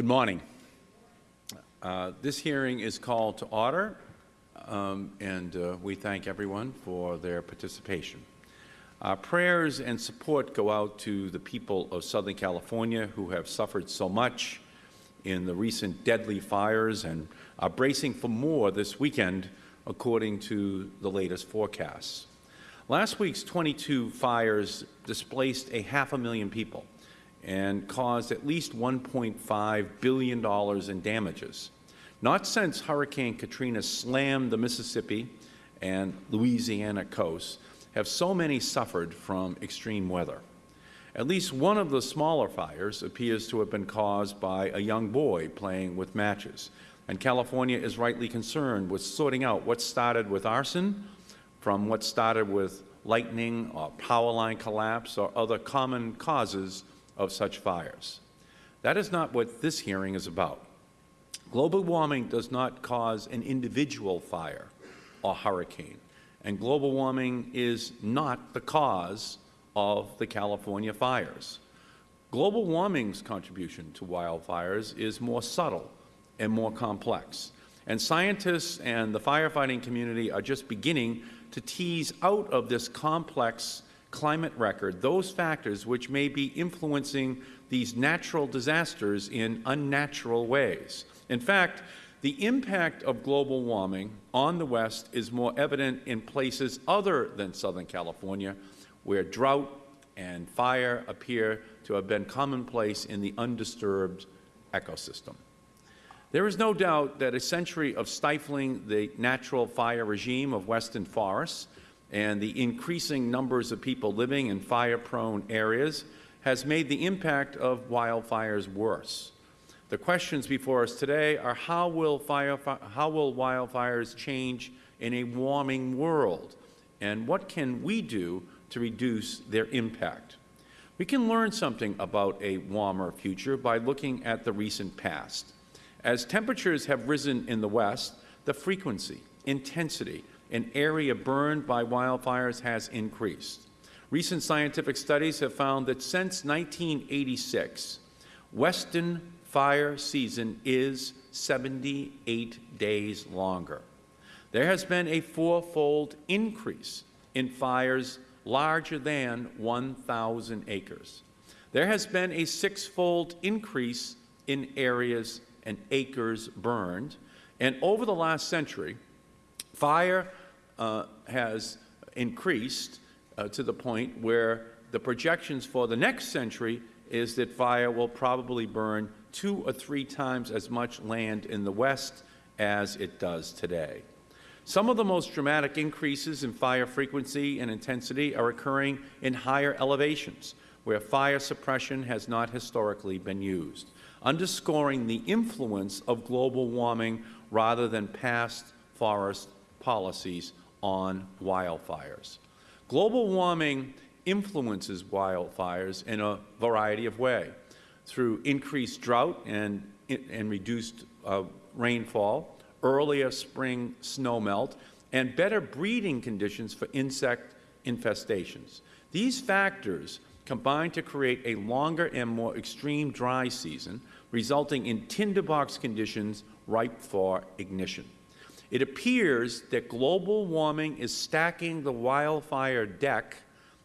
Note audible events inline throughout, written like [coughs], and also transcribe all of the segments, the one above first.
Good morning. Uh, this hearing is called to order, um, and uh, we thank everyone for their participation. Our prayers and support go out to the people of Southern California who have suffered so much in the recent deadly fires and are bracing for more this weekend, according to the latest forecasts. Last week's 22 fires displaced a half a million people and caused at least $1.5 billion in damages. Not since Hurricane Katrina slammed the Mississippi and Louisiana coasts have so many suffered from extreme weather. At least one of the smaller fires appears to have been caused by a young boy playing with matches. And California is rightly concerned with sorting out what started with arson from what started with lightning or power line collapse or other common causes of such fires. That is not what this hearing is about. Global warming does not cause an individual fire or hurricane, and global warming is not the cause of the California fires. Global warming's contribution to wildfires is more subtle and more complex, and scientists and the firefighting community are just beginning to tease out of this complex climate record those factors which may be influencing these natural disasters in unnatural ways. In fact, the impact of global warming on the West is more evident in places other than Southern California, where drought and fire appear to have been commonplace in the undisturbed ecosystem. There is no doubt that a century of stifling the natural fire regime of western forests and the increasing numbers of people living in fire-prone areas has made the impact of wildfires worse. The questions before us today are how will, fire, how will wildfires change in a warming world, and what can we do to reduce their impact? We can learn something about a warmer future by looking at the recent past. As temperatures have risen in the West, the frequency, intensity, and area burned by wildfires has increased. Recent scientific studies have found that since 1986, Western fire season is 78 days longer. There has been a fourfold increase in fires larger than 1,000 acres. There has been a sixfold increase in areas and acres burned. And over the last century, fire uh, has increased uh, to the point where the projections for the next century is that fire will probably burn two or three times as much land in the West as it does today. Some of the most dramatic increases in fire frequency and intensity are occurring in higher elevations, where fire suppression has not historically been used, underscoring the influence of global warming rather than past forest policies on wildfires. Global warming influences wildfires in a variety of ways through increased drought and, and reduced uh, rainfall, earlier spring snowmelt, and better breeding conditions for insect infestations. These factors combine to create a longer and more extreme dry season, resulting in tinderbox conditions ripe for ignition. It appears that global warming is stacking the wildfire deck,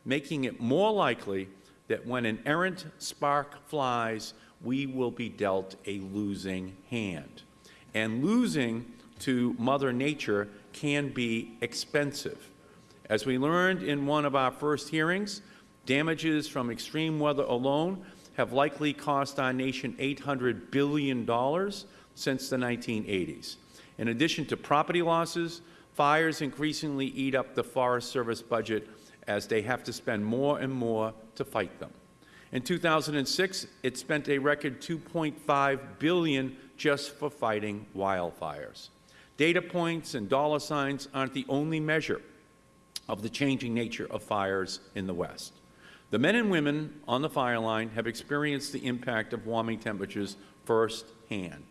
making it more likely that when an errant spark flies, we will be dealt a losing hand. And losing to Mother Nature can be expensive. As we learned in one of our first hearings, damages from extreme weather alone have likely cost our nation $800 billion since the 1980s. In addition to property losses, fires increasingly eat up the Forest Service budget as they have to spend more and more to fight them. In 2006, it spent a record $2.5 billion just for fighting wildfires. Data points and dollar signs aren't the only measure of the changing nature of fires in the West. The men and women on the fire line have experienced the impact of warming temperatures firsthand.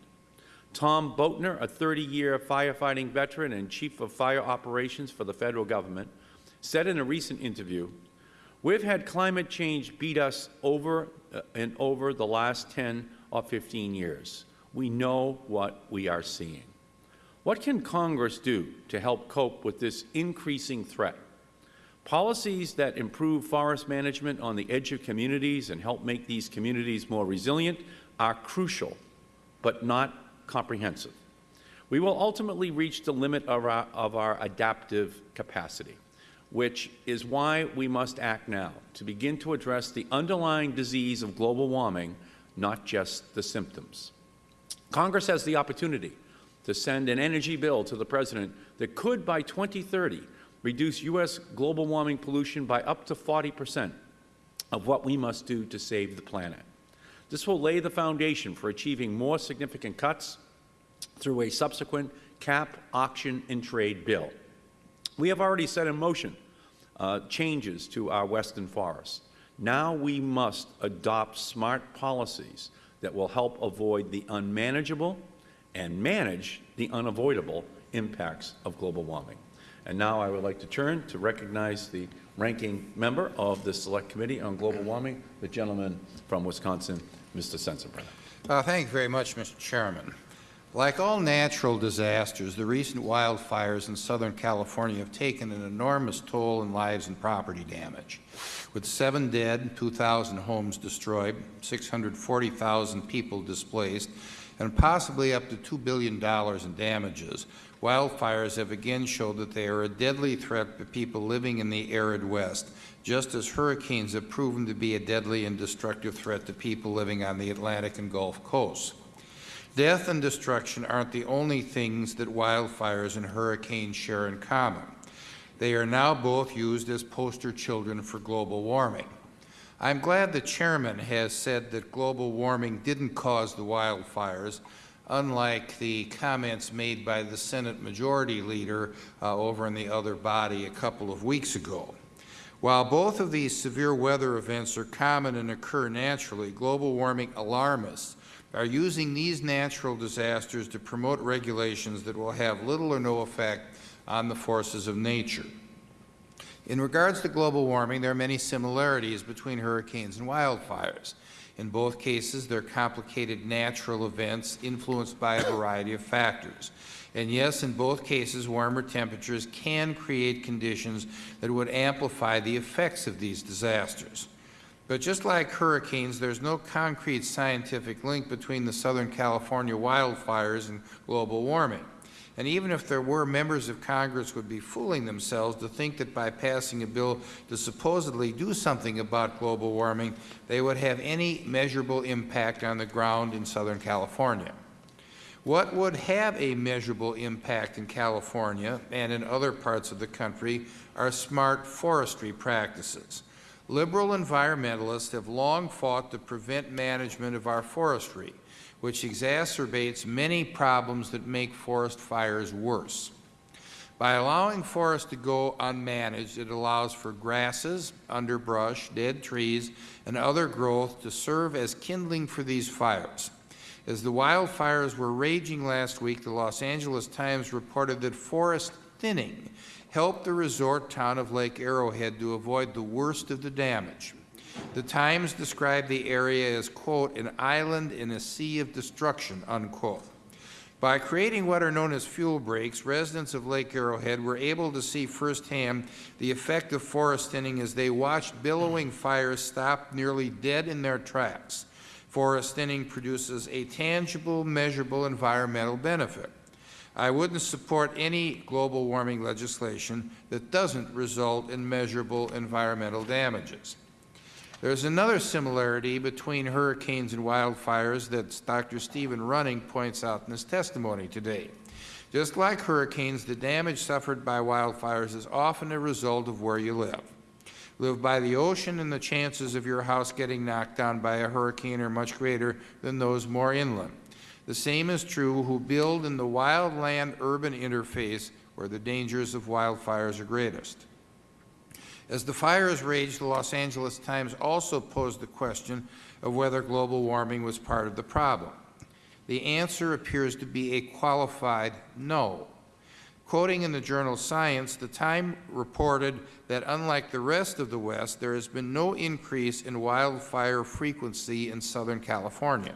Tom Boatner, a 30-year firefighting veteran and Chief of Fire Operations for the Federal Government, said in a recent interview, We've had climate change beat us over uh, and over the last 10 or 15 years. We know what we are seeing. What can Congress do to help cope with this increasing threat? Policies that improve forest management on the edge of communities and help make these communities more resilient are crucial, but not comprehensive. We will ultimately reach the limit of our, of our adaptive capacity, which is why we must act now to begin to address the underlying disease of global warming, not just the symptoms. Congress has the opportunity to send an energy bill to the President that could, by 2030, reduce U.S. global warming pollution by up to 40 percent of what we must do to save the planet. This will lay the foundation for achieving more significant cuts through a subsequent cap, auction, and trade bill. We have already set in motion uh, changes to our western forests. Now we must adopt smart policies that will help avoid the unmanageable and manage the unavoidable impacts of global warming. And now I would like to turn to recognize the ranking member of the Select Committee on Global Warming, the gentleman from Wisconsin, Mr. Sensenbrenner. Uh, thank you very much, Mr. Chairman. Like all natural disasters, the recent wildfires in Southern California have taken an enormous toll in lives and property damage. With seven dead, 2,000 homes destroyed, 640,000 people displaced, and possibly up to $2 billion in damages, wildfires have again showed that they are a deadly threat to people living in the arid West, just as hurricanes have proven to be a deadly and destructive threat to people living on the Atlantic and Gulf coasts. Death and destruction aren't the only things that wildfires and hurricanes share in common. They are now both used as poster children for global warming. I'm glad the Chairman has said that global warming didn't cause the wildfires, unlike the comments made by the Senate Majority Leader uh, over in the other body a couple of weeks ago. While both of these severe weather events are common and occur naturally, global warming alarmists are using these natural disasters to promote regulations that will have little or no effect on the forces of nature. In regards to global warming, there are many similarities between hurricanes and wildfires. In both cases, they are complicated natural events influenced by a variety of factors. And yes, in both cases, warmer temperatures can create conditions that would amplify the effects of these disasters. But just like hurricanes, there is no concrete scientific link between the Southern California wildfires and global warming. And even if there were, members of Congress would be fooling themselves to think that by passing a bill to supposedly do something about global warming, they would have any measurable impact on the ground in Southern California. What would have a measurable impact in California and in other parts of the country are smart forestry practices. Liberal environmentalists have long fought to prevent management of our forestry which exacerbates many problems that make forest fires worse. By allowing forests to go unmanaged, it allows for grasses, underbrush, dead trees, and other growth to serve as kindling for these fires. As the wildfires were raging last week, the Los Angeles Times reported that forest thinning helped the resort town of Lake Arrowhead to avoid the worst of the damage. The Times described the area as, quote, an island in a sea of destruction, unquote. By creating what are known as fuel breaks, residents of Lake Arrowhead were able to see firsthand the effect of forest thinning as they watched billowing fires stop nearly dead in their tracks. Forest thinning produces a tangible, measurable environmental benefit. I wouldn't support any global warming legislation that doesn't result in measurable environmental damages. There is another similarity between hurricanes and wildfires that Dr. Stephen Running points out in his testimony today. Just like hurricanes, the damage suffered by wildfires is often a result of where you live. Live by the ocean and the chances of your house getting knocked down by a hurricane are much greater than those more inland. The same is true who build in the wildland-urban interface where the dangers of wildfires are greatest. As the fires raged, the Los Angeles Times also posed the question of whether global warming was part of the problem. The answer appears to be a qualified no. Quoting in the journal Science, the Time reported that unlike the rest of the West, there has been no increase in wildfire frequency in Southern California.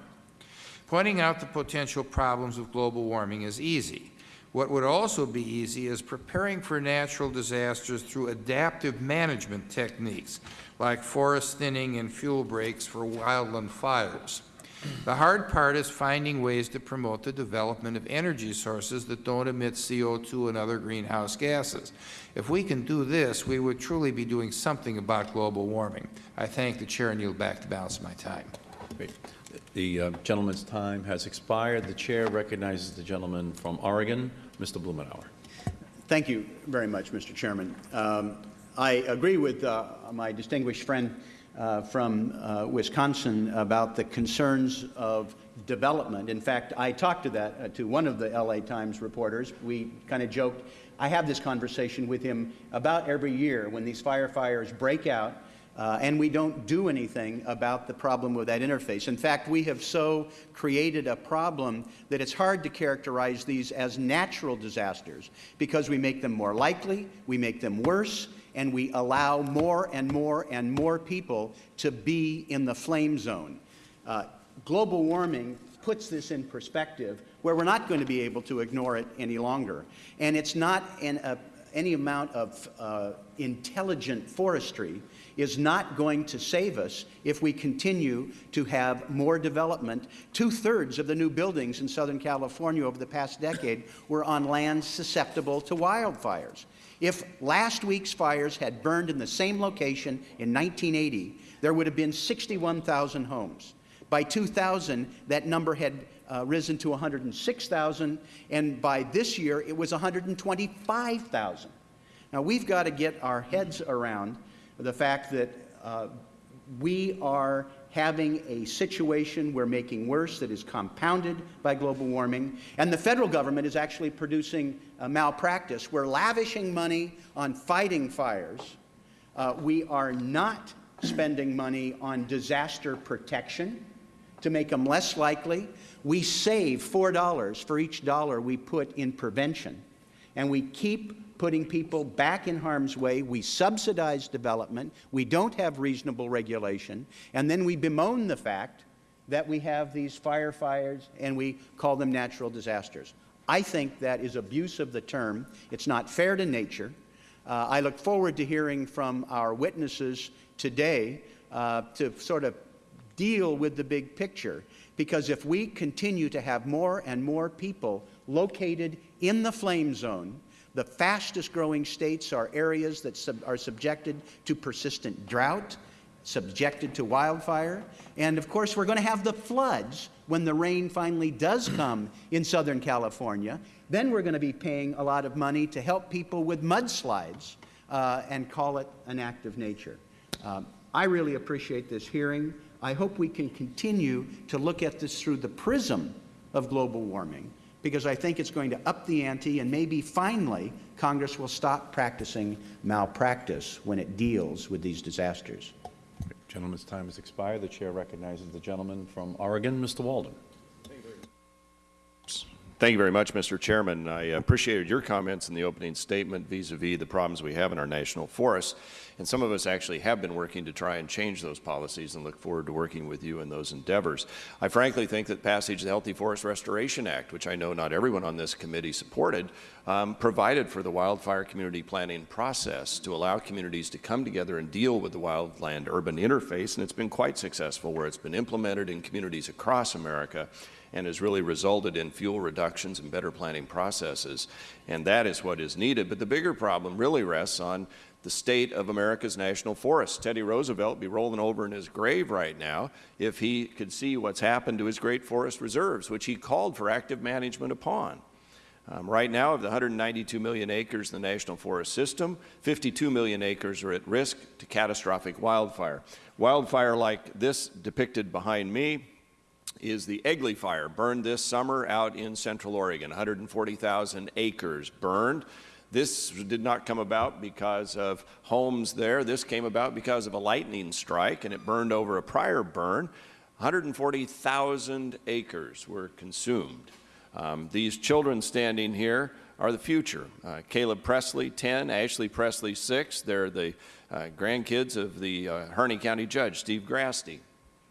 Pointing out the potential problems of global warming is easy. What would also be easy is preparing for natural disasters through adaptive management techniques, like forest thinning and fuel breaks for wildland fires. The hard part is finding ways to promote the development of energy sources that don't emit CO2 and other greenhouse gases. If we can do this, we would truly be doing something about global warming. I thank the Chair and yield back the balance of my time. Great. The uh, gentleman's time has expired. The Chair recognizes the gentleman from Oregon, Mr. Blumenauer. Thank you very much, Mr. Chairman. Um, I agree with uh, my distinguished friend uh, from uh, Wisconsin about the concerns of development. In fact, I talked to that uh, to one of the LA Times reporters. We kind of joked. I have this conversation with him about every year when these firefighters break out uh, and we don't do anything about the problem with that interface. In fact, we have so created a problem that it's hard to characterize these as natural disasters because we make them more likely, we make them worse, and we allow more and more and more people to be in the flame zone. Uh, global warming puts this in perspective where we're not going to be able to ignore it any longer. And it's not an, uh, any amount of uh, intelligent forestry is not going to save us if we continue to have more development. Two-thirds of the new buildings in Southern California over the past decade were on land susceptible to wildfires. If last week's fires had burned in the same location in 1980, there would have been 61,000 homes. By 2000, that number had uh, risen to 106,000, and by this year, it was 125,000. Now, we've got to get our heads around the fact that uh, we are having a situation we're making worse that is compounded by global warming, and the federal government is actually producing malpractice. We're lavishing money on fighting fires. Uh, we are not spending money on disaster protection to make them less likely. We save $4 for each dollar we put in prevention, and we keep putting people back in harm's way. We subsidize development. We don't have reasonable regulation. And then we bemoan the fact that we have these firefires and we call them natural disasters. I think that is abuse of the term. It's not fair to nature. Uh, I look forward to hearing from our witnesses today uh, to sort of deal with the big picture. Because if we continue to have more and more people located in the flame zone, the fastest growing states are areas that sub are subjected to persistent drought, subjected to wildfire, and of course we're going to have the floods when the rain finally does [clears throat] come in Southern California. Then we're going to be paying a lot of money to help people with mudslides uh, and call it an act of nature. Um, I really appreciate this hearing. I hope we can continue to look at this through the prism of global warming because I think it's going to up the ante and maybe finally Congress will stop practicing malpractice when it deals with these disasters. Gentleman's time has expired. The Chair recognizes the gentleman from Oregon, Mr. Walden. Thank you very much, Mr. Chairman. I appreciated your comments in the opening statement vis-a-vis -vis the problems we have in our national forests. And some of us actually have been working to try and change those policies and look forward to working with you in those endeavors. I frankly think that passage of the Healthy Forest Restoration Act, which I know not everyone on this committee supported, um, provided for the wildfire community planning process to allow communities to come together and deal with the wildland-urban interface. And it's been quite successful where it's been implemented in communities across America and has really resulted in fuel reductions and better planning processes. And that is what is needed. But the bigger problem really rests on the state of America's national forests. Teddy Roosevelt would be rolling over in his grave right now if he could see what's happened to his great forest reserves, which he called for active management upon. Um, right now, of the 192 million acres in the National Forest System, 52 million acres are at risk to catastrophic wildfire. Wildfire like this depicted behind me is the Egley Fire, burned this summer out in central Oregon, 140,000 acres burned. This did not come about because of homes there. This came about because of a lightning strike, and it burned over a prior burn. 140,000 acres were consumed. Um, these children standing here are the future. Uh, Caleb Presley, 10, Ashley Presley, 6. They're the uh, grandkids of the uh, Harney County Judge, Steve Grasty.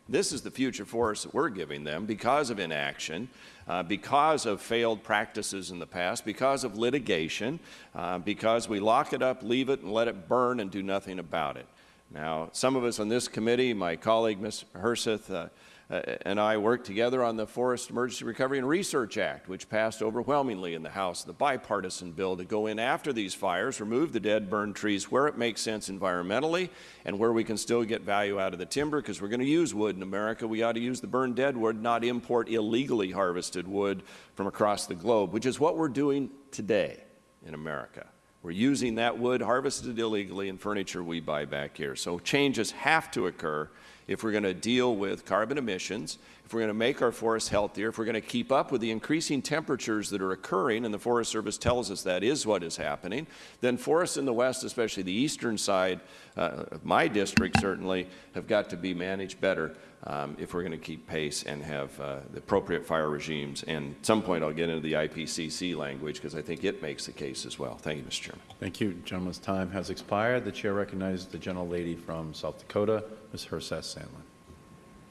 This is the future forest that we're giving them because of inaction, uh, because of failed practices in the past, because of litigation, uh, because we lock it up, leave it, and let it burn and do nothing about it. Now, some of us on this committee, my colleague, Ms. Herseth, uh, Uh, and I worked together on the Forest Emergency Recovery and Research Act, which passed overwhelmingly in the House, the bipartisan bill to go in after these fires, remove the dead, burned trees where it makes sense environmentally and where we can still get value out of the timber, because we're going to use wood in America. We ought to use the burned dead wood, not import illegally harvested wood from across the globe, which is what we're doing today in America. We're using that wood harvested illegally in furniture we buy back here. So changes have to occur if we're going to deal with carbon emissions, if we're going to make our forests healthier, if we're going to keep up with the increasing temperatures that are occurring, and the Forest Service tells us that is what is happening, then forests in the West, especially the eastern side uh, of my district certainly, have got to be managed better um, if we're going to keep pace and have uh, the appropriate fire regimes. And at some point I'll get into the IPCC language because I think it makes the case as well. Thank you, Mr. Chairman. Thank you. Gentleman's time has expired. The chair recognizes the gentlelady from South Dakota, Ms. Herseth Sandlin.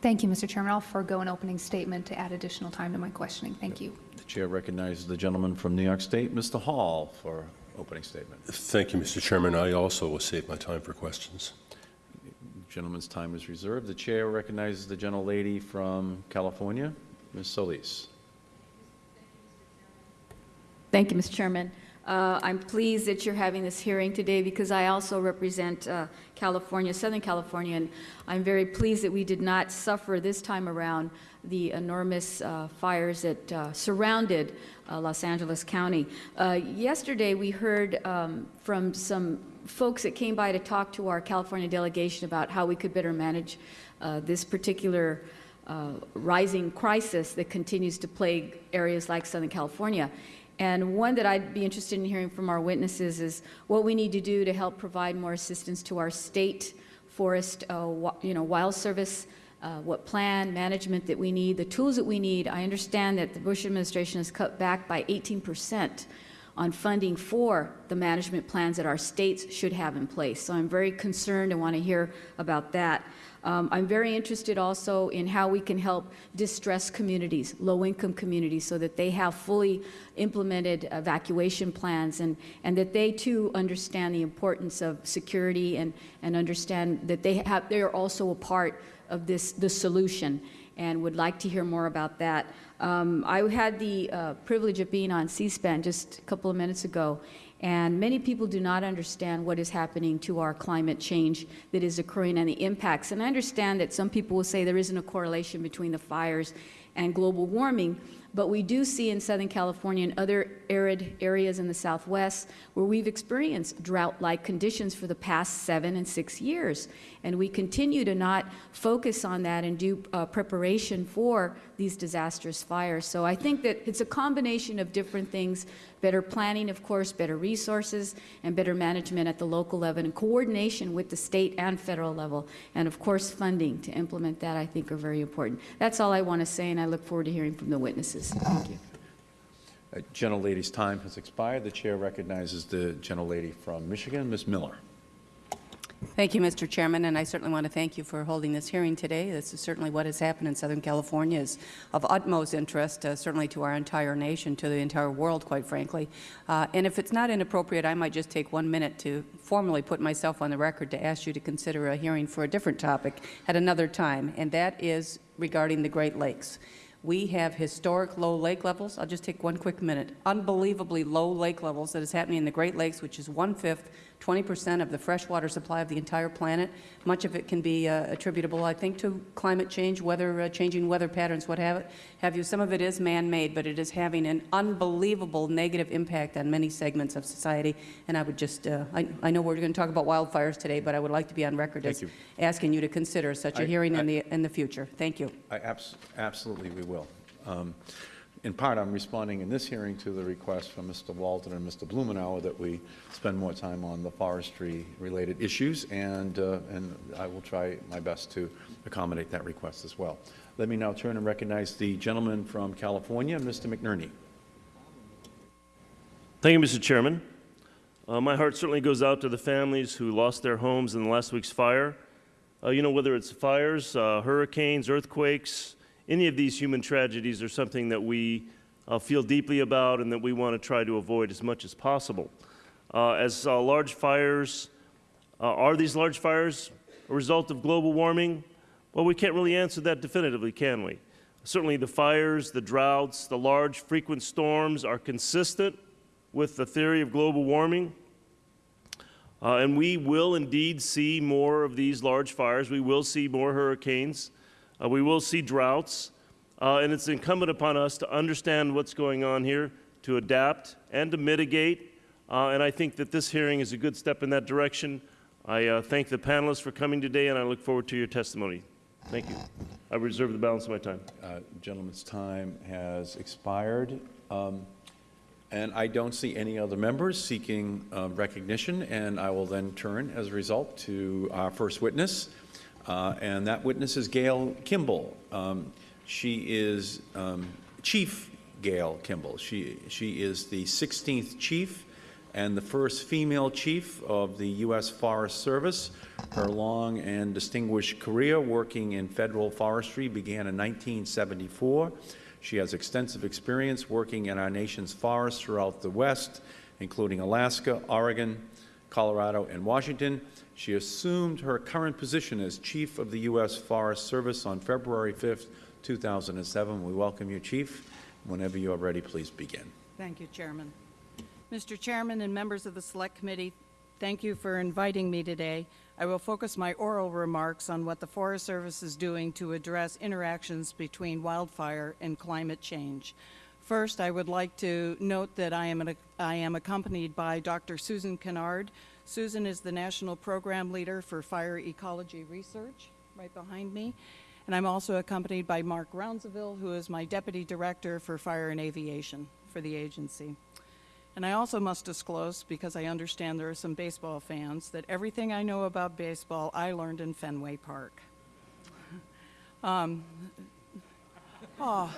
Thank you, Mr. Chairman. I'll forego an opening statement to add additional time to my questioning. Thank you. The chair recognizes the gentleman from New York State, Mr. Hall, for opening statement. Thank you, Mr. Chairman. I also will save my time for questions. Gentleman's time is reserved. The chair recognizes the gentlelady from California, Ms. Solis. Thank you, Mr. Chairman. Uh, I'm pleased that you're having this hearing today because I also represent uh, California, Southern California, and I'm very pleased that we did not suffer this time around the enormous uh, fires that uh, surrounded uh, Los Angeles County. Uh, yesterday, we heard um, from some folks that came by to talk to our California delegation about how we could better manage uh, this particular uh, rising crisis that continues to plague areas like Southern California. And one that I'd be interested in hearing from our witnesses is what we need to do to help provide more assistance to our state forest, uh, you know, wild service, uh, what plan, management that we need, the tools that we need. I understand that the Bush administration has cut back by 18 percent on funding for the management plans that our states should have in place. So I'm very concerned and want to hear about that. Um, I'm very interested also in how we can help distressed communities, low-income communities, so that they have fully implemented evacuation plans and, and that they too understand the importance of security and, and understand that they have, they are also a part of this, the solution and would like to hear more about that. Um, I had the uh, privilege of being on C-SPAN just a couple of minutes ago, and many people do not understand what is happening to our climate change that is occurring and the impacts. And I understand that some people will say there isn't a correlation between the fires and global warming, but we do see in Southern California and other arid areas in the Southwest where we've experienced drought-like conditions for the past seven and six years. And we continue to not focus on that and do uh, preparation for these disastrous fires. So I think that it's a combination of different things, better planning, of course, better resources, and better management at the local level, and coordination with the state and federal level. And of course, funding to implement that, I think, are very important. That's all I want to say, and I look forward to hearing from the witnesses. Thank you. Uh, Gentlelady's time has expired. The chair recognizes the gentlelady from Michigan, Ms. Miller. Thank you, Mr. Chairman, and I certainly want to thank you for holding this hearing today. This is certainly what has happened in Southern California is of utmost interest, uh, certainly to our entire nation, to the entire world, quite frankly. Uh, and if it's not inappropriate, I might just take one minute to formally put myself on the record to ask you to consider a hearing for a different topic at another time, and that is regarding the Great Lakes. We have historic low lake levels. I'll just take one quick minute. Unbelievably low lake levels that is happening in the Great Lakes, which is one-fifth 20 percent of the freshwater supply of the entire planet. Much of it can be uh, attributable, I think, to climate change, weather, uh, changing weather patterns, what have, it, have you. Some of it is man-made, but it is having an unbelievable negative impact on many segments of society. And I would just, uh, I, I know we're going to talk about wildfires today, but I would like to be on record Thank as you. asking you to consider such a I- hearing I- in the, in the future. Thank you. I abs- Absolutely, we will. Um, In part, I'm responding in this hearing to the request from Mr. Walden and Mr. Blumenauer that we spend more time on the forestry-related issues, and, uh, and I will try my best to accommodate that request as well. Let me now turn and recognize the gentleman from California, Mr. McNerney. Thank you, Mr. Chairman. Uh, my heart certainly goes out to the families who lost their homes in last week's fire. Uh, you know, whether it's fires, uh, hurricanes, earthquakes, any of these human tragedies are something that we uh, feel deeply about and that we want to try to avoid as much as possible. Uh, as uh, large fires, uh, are these large fires a result of global warming? Well, we can't really answer that definitively, can we? Certainly, the fires, the droughts, the large frequent storms are consistent with the theory of global warming. Uh, and we will indeed see more of these large fires. We will see more hurricanes. Uh, we will see droughts. Uh, and it's incumbent upon us to understand what's going on here, to adapt and to mitigate. Uh, and I think that this hearing is a good step in that direction. I uh, thank the panelists for coming today, and I look forward to your testimony. Thank you. I reserve the balance of my time. Uh, Gentleman's time has expired. Um, And I don't see any other members seeking uh, recognition, and I will then turn, as a result, to our first witness. Uh, And that witness is Gail Kimbell. Um, She is um, Chief Gail Kimbell. She, she is the 16th chief and the first female chief of the U.S. Forest Service. Her long and distinguished career working in federal forestry began in 1974. She has extensive experience working in our nation's forests throughout the West, including Alaska, Oregon, Colorado, and Washington. She assumed her current position as Chief of the U.S. Forest Service on February 5th, 2007. We welcome you, Chief. Whenever you are ready, please begin. Thank you, Chairman. Mr. Chairman and members of the Select Committee, thank you for inviting me today. I will focus my oral remarks on what the Forest Service is doing to address interactions between wildfire and climate change. First, I would like to note that I am, an, I am accompanied by Dr. Susan Conard. Susan is the National Program Leader for Fire Ecology Research, right behind me. And I'm also accompanied by Mark Rounsaville, who is my Deputy Director for Fire and Aviation for the agency. And I also must disclose, because I understand there are some baseball fans, that everything I know about baseball I learned in Fenway Park. [laughs] Um, [laughs] oh,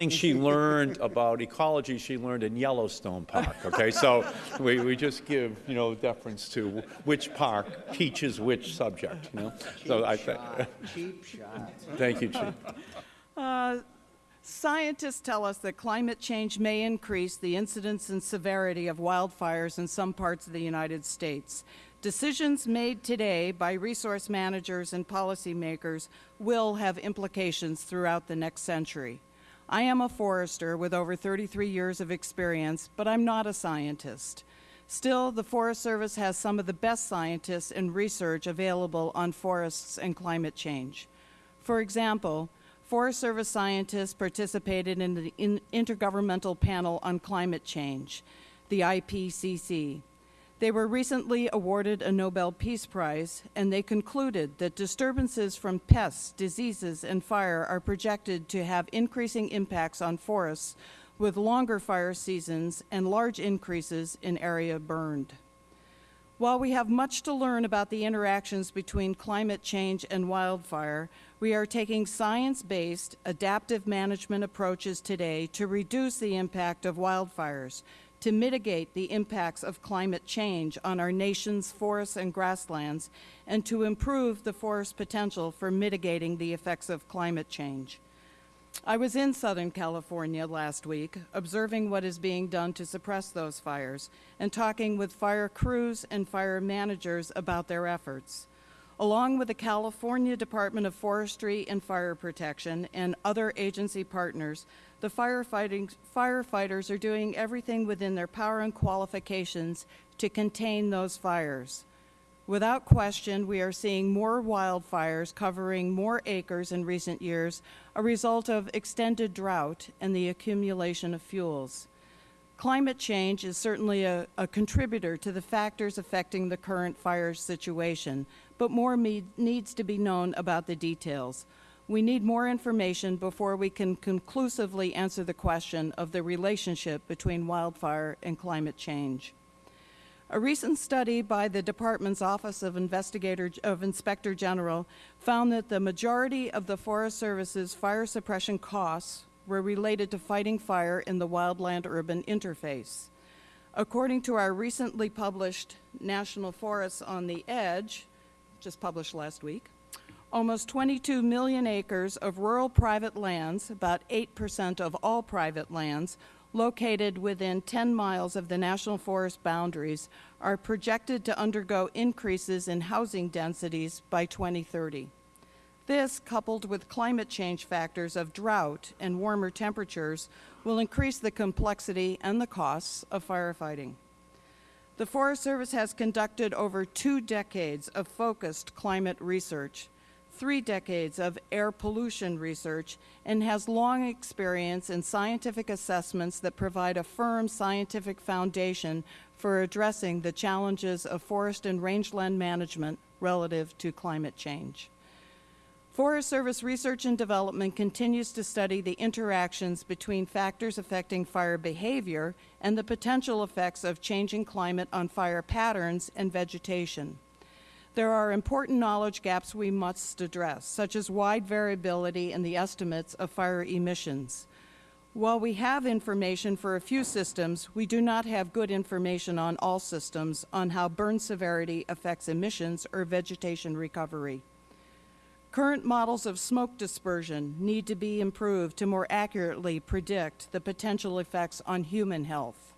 thing she learned about ecology, she learned in Yellowstone Park, okay? So we, we just give, you know, deference to which park teaches which subject, you know? So I think, Cheap shot. thank you, Chief. Uh, Scientists tell us that climate change may increase the incidence and severity of wildfires in some parts of the United States. Decisions made today by resource managers and policymakers will have implications throughout the next century. I am a forester with over 33 years of experience, but I'm not a scientist. Still, the Forest Service has some of the best scientists and research available on forests and climate change. For example, Forest Service scientists participated in the in Intergovernmental Panel on Climate Change, the IPCC. They were recently awarded a Nobel Peace Prize, and they concluded that disturbances from pests, diseases, and fire are projected to have increasing impacts on forests with longer fire seasons and large increases in area burned. While we have much to learn about the interactions between climate change and wildfire, we are taking science-based, adaptive management approaches today to reduce the impact of wildfires, to mitigate the impacts of climate change on our nation's forests and grasslands, and to improve the forest potential for mitigating the effects of climate change. I was in Southern California last week, observing what is being done to suppress those fires, and talking with fire crews and fire managers about their efforts. Along with the California Department of Forestry and Fire Protection and other agency partners, the firefighters are doing everything within their power and qualifications to contain those fires. Without question, we are seeing more wildfires covering more acres in recent years, a result of extended drought and the accumulation of fuels. Climate change is certainly a, a contributor to the factors affecting the current fire situation, but more needs to be known about the details. We need more information before we can conclusively answer the question of the relationship between wildfire and climate change. A recent study by the department's Office of of Inspector General found that the majority of the Forest Service's fire suppression costs were related to fighting fire in the wildland-urban interface. According to our recently published National Forests on the Edge just published last week, almost 22 million acres of rural private lands, about 8% of all private lands, located within 10 miles of the National Forest boundaries, are projected to undergo increases in housing densities by 2030. This, coupled with climate change factors of drought and warmer temperatures, will increase the complexity and the costs of firefighting. The Forest Service has conducted over two decades of focused climate research, three decades of air pollution research, and has long experience in scientific assessments that provide a firm scientific foundation for addressing the challenges of forest and rangeland management relative to climate change. Forest Service Research and Development continues to study the interactions between factors affecting fire behavior and the potential effects of changing climate on fire patterns and vegetation. There are important knowledge gaps we must address, such as wide variability in the estimates of fire emissions. While we have information for a few systems, we do not have good information on all systems on how burn severity affects emissions or vegetation recovery. Current models of smoke dispersion need to be improved to more accurately predict the potential effects on human health.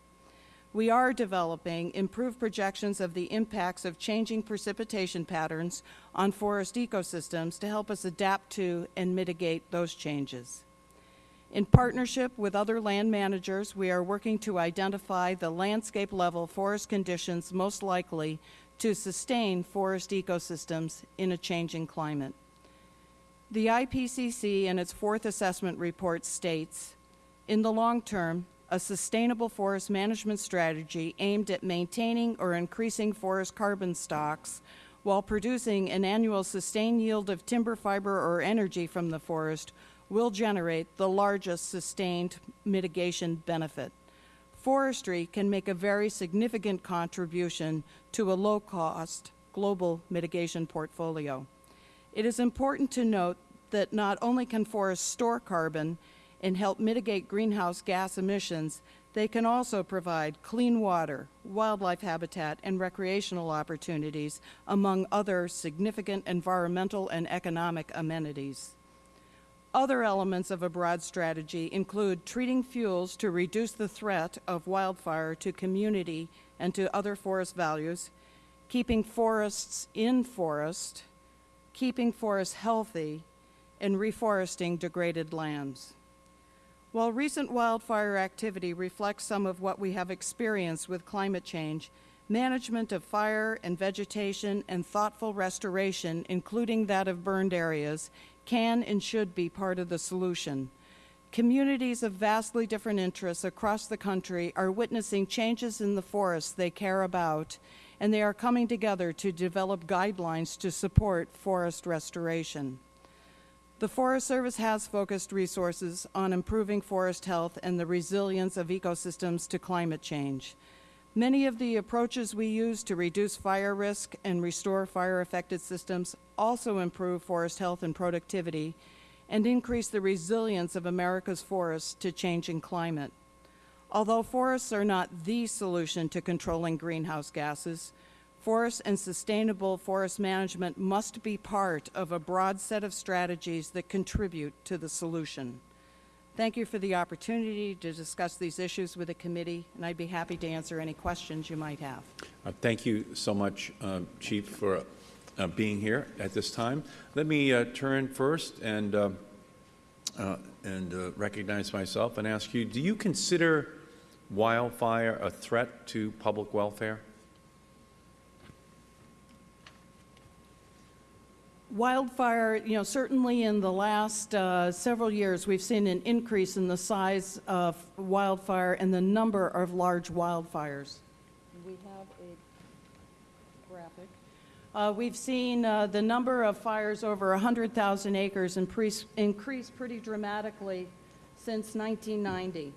We are developing improved projections of the impacts of changing precipitation patterns on forest ecosystems to help us adapt to and mitigate those changes. In partnership with other land managers, we are working to identify the landscape-level forest conditions most likely to sustain forest ecosystems in a changing climate. The IPCC in its fourth assessment report states, in the long term, a sustainable forest management strategy aimed at maintaining or increasing forest carbon stocks while producing an annual sustained yield of timber fiber or energy from the forest will generate the largest sustained mitigation benefit. Forestry can make a very significant contribution to a low-cost global mitigation portfolio. It is important to note that not only can forests store carbon and help mitigate greenhouse gas emissions, they can also provide clean water, wildlife habitat, and recreational opportunities, among other significant environmental and economic amenities. Other elements of a broad strategy include treating fuels to reduce the threat of wildfire to community and to other forest values, keeping forests in forest, keeping forests healthy, and reforesting degraded lands. While recent wildfire activity reflects some of what we have experienced with climate change, management of fire and vegetation and thoughtful restoration, including that of burned areas, can and should be part of the solution. Communities of vastly different interests across the country are witnessing changes in the forests they care about, and they are coming together to develop guidelines to support forest restoration. The Forest Service has focused resources on improving forest health and the resilience of ecosystems to climate change. Many of the approaches we use to reduce fire risk and restore fire-affected systems also improve forest health and productivity and increase the resilience of America's forests to changing climate. Although forests are not the solution to controlling greenhouse gases, forest and sustainable forest management must be part of a broad set of strategies that contribute to the solution. Thank you for the opportunity to discuss these issues with the committee, and I'd be happy to answer any questions you might have. Uh, Thank you so much, uh, Chief, for uh, being here at this time. Let me uh, turn first and, uh, uh, and recognize myself and ask you, do you consider wildfire a threat to public welfare? Wildfire, you know, certainly in the last uh, several years, we've seen an increase in the size of wildfire and the number of large wildfires. We have a graphic. Uh, We've seen uh, the number of fires over 100,000 acres increase increase pretty dramatically since 1990.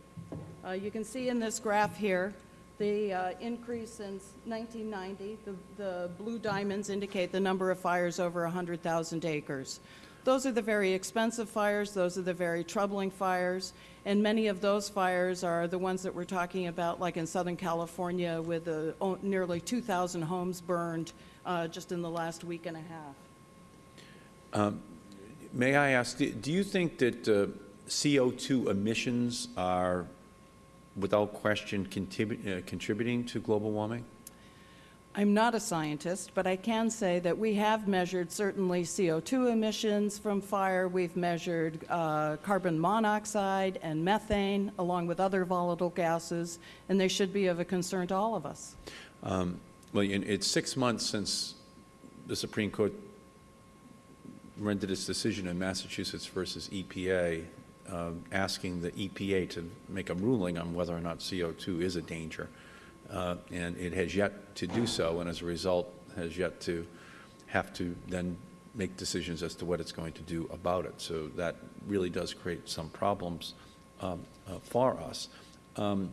Uh, You can see in this graph here, the uh, increase since 1990, the, the blue diamonds indicate the number of fires over 100,000 acres. Those are the very expensive fires, those are the very troubling fires, and many of those fires are the ones that we're talking about, like in Southern California, with oh, nearly 2,000 homes burned uh, just in the last week and a half. May I ask, do- do you think that uh, CO2 emissions are, without question, contribu- uh, contributing to global warming? I'm not a scientist, but I can say that we have measured certainly CO2 emissions from fire. We've measured uh, carbon monoxide and methane, along with other volatile gases, and they should be of a concern to all of us. Um, Well, it's six months since the Supreme Court rendered its decision in Massachusetts versus EPA, um, asking the EPA to make a ruling on whether or not CO2 is a danger. Uh, And it has yet to do so, and as a result, has yet to have to then make decisions as to what it's going to do about it. So that really does create some problems um, uh, for us. Um,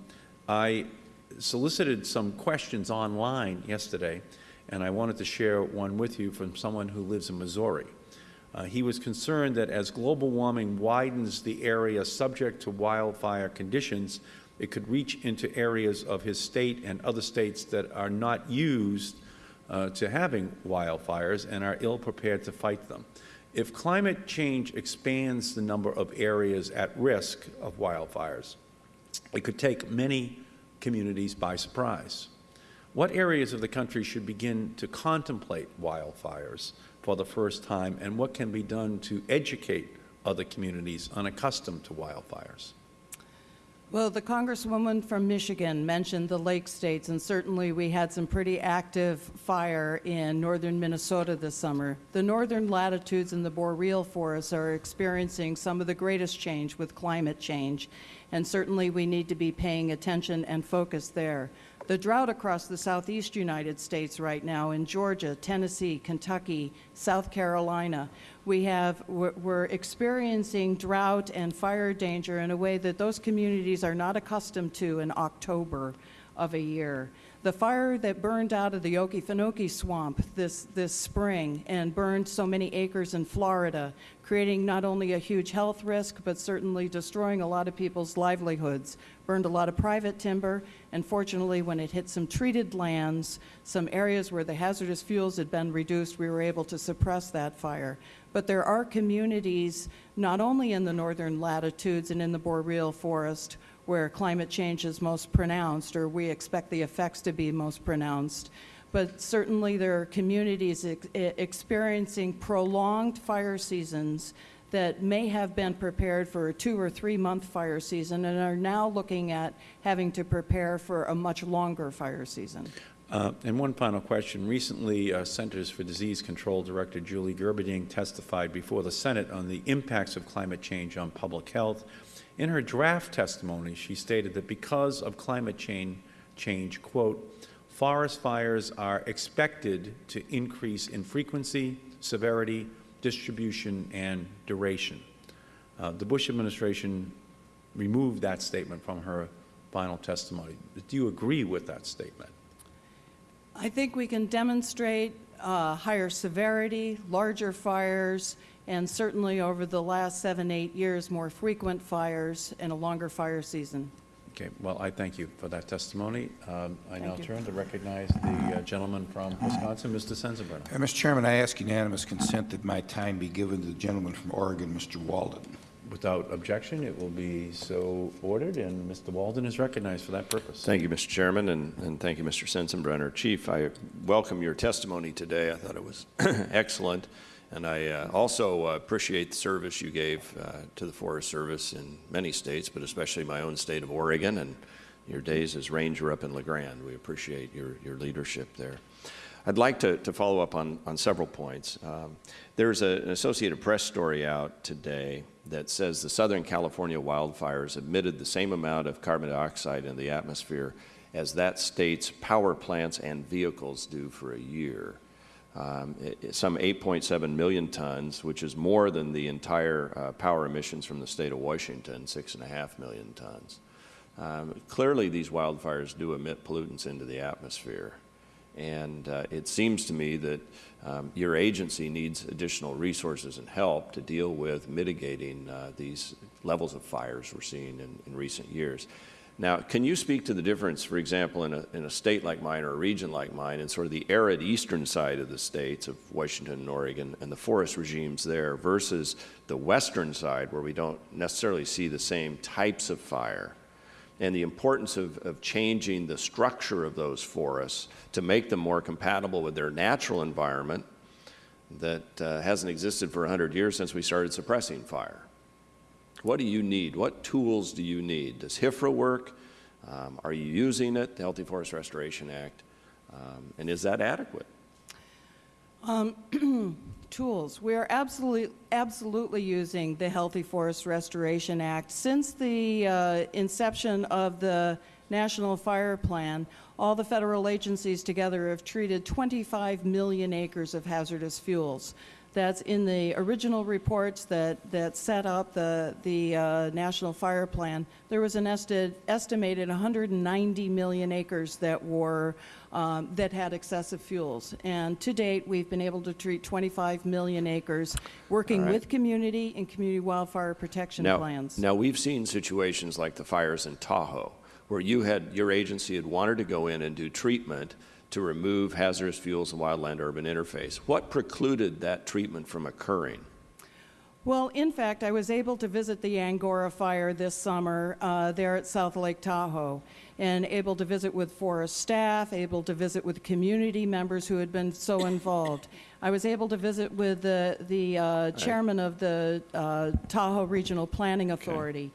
I solicited some questions online yesterday, and I wanted to share one with you from someone who lives in Missouri. Uh, he was concerned that as global warming widens the area subject to wildfire conditions, it could reach into areas of his state and other states that are not used uh, to having wildfires and are ill-prepared to fight them. If climate change expands the number of areas at risk of wildfires, it could take many communities by surprise. What areas of the country should begin to contemplate wildfires for the first time, and what can be done to educate other communities unaccustomed to wildfires? Well, the Congresswoman from Michigan mentioned the lake states, and certainly we had some pretty active fire in northern Minnesota this summer. The northern latitudes in the boreal forests are experiencing some of the greatest change with climate change, and certainly we need to be paying attention and focus there. The drought across the southeast United States right now in Georgia, Tennessee, Kentucky, South Carolina, we have, we're experiencing drought and fire danger in a way that those communities are not accustomed to in October of a year. The fire that burned out of the Okefenokee swamp this, this spring and burned so many acres in Florida, creating not only a huge health risk, but certainly destroying a lot of people's livelihoods, burned a lot of private timber, and fortunately, when it hit some treated lands, some areas where the hazardous fuels had been reduced, we were able to suppress that fire. But there are communities, not only in the northern latitudes and in the boreal forest, where climate change is most pronounced, or we expect the effects to be most pronounced, but certainly there are communities ex experiencing prolonged fire seasons that may have been prepared for a two or three month fire season and are now looking at having to prepare for a much longer fire season. Uh, And one final question. Recently, uh, Centers for Disease Control Director Julie Gerberding testified before the Senate on the impacts of climate change on public health. In her draft testimony, she stated that because of climate change, change, quote, forest fires are expected to increase in frequency, severity, distribution, and duration. Uh, The Bush administration removed that statement from her final testimony. Do you agree with that statement? I think we can demonstrate uh, higher severity, larger fires, and certainly over the last seven, eight years, more frequent fires and a longer fire season. Okay, well, I thank you for that testimony. Um, I now you. turn to recognize the uh, gentleman from Wisconsin, Mr. Sensenbrenner. Uh, Mr. Chairman, I ask unanimous consent that my time be given to the gentleman from Oregon, Mr. Walden. Without objection, it will be so ordered, and Mr. Walden is recognized for that purpose. Thank you, Mr. Chairman, and, and thank you, Mr. Sensenbrenner. Chief, I welcome your testimony today. I thought it was [clears throat] excellent, and I uh, also uh, appreciate the service you gave uh, to the Forest Service in many states, but especially my own state of Oregon, and your days as ranger up in La Grande. We appreciate your, your leadership there. I'd like to, to follow up on, on several points. Um, there's a, an Associated Press story out today that says the Southern California wildfires emitted the same amount of carbon dioxide in the atmosphere as that state's power plants and vehicles do for a year. Um, some 8.7 million tons, which is more than the entire uh, power emissions from the state of Washington, 6.5 million tons. Um, clearly, these wildfires do emit pollutants into the atmosphere. And uh, it seems to me that um, your agency needs additional resources and help to deal with mitigating uh, these levels of fires we're seeing in, in recent years. Now, can you speak to the difference, for example, in a, in a state like mine or a region like mine, in sort of the arid eastern side of the states of Washington and Oregon and the forest regimes there versus the western side where we don't necessarily see the same types of fire? and the importance of, of changing the structure of those forests to make them more compatible with their natural environment that uh, hasn't existed for 100 years since we started suppressing fire. What do you need? What tools do you need? Does HIFRA work? Um, are you using it, the Healthy Forest Restoration Act? Um, and is that adequate? [clears throat] tools. We are absolutely, absolutely using the Healthy Forest Restoration Act. Since the uh, inception of the National Fire Plan, all the federal agencies together have treated 25 million acres of hazardous fuels. That's in the original reports that, that set up the, the uh, National Fire Plan. There was an esti estimated 190 million acres that were um, that had excessive fuels. And to date, we've been able to treat 25 million acres, working right. with community and community wildfire protection Now, plans. now we've seen situations like the fires in Tahoe, where you had, your agency had wanted to go in and do treatment to remove hazardous fuels and wildland-urban interface. What precluded that treatment from occurring? Well, in fact, I was able to visit the Angora fire this summer uh, there at South Lake Tahoe and able to visit with forest staff, able to visit with community members who had been so [coughs] involved. I was able to visit with the, the uh, chairman of the uh, Tahoe Regional Planning Authority.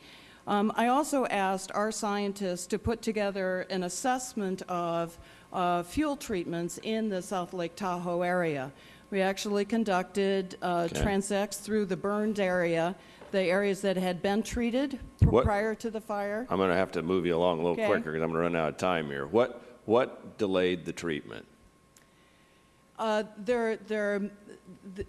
Um, I also asked our scientists to put together an assessment of uh, fuel treatments in the South Lake Tahoe area. We actually conducted uh, Okay. transects through the burned area, the areas that had been treated pr- What- prior to the fire. I'm going to have to move you along a little Okay. quicker because I'm going to run out of time here. What, what delayed the treatment? Uh, There, there, th-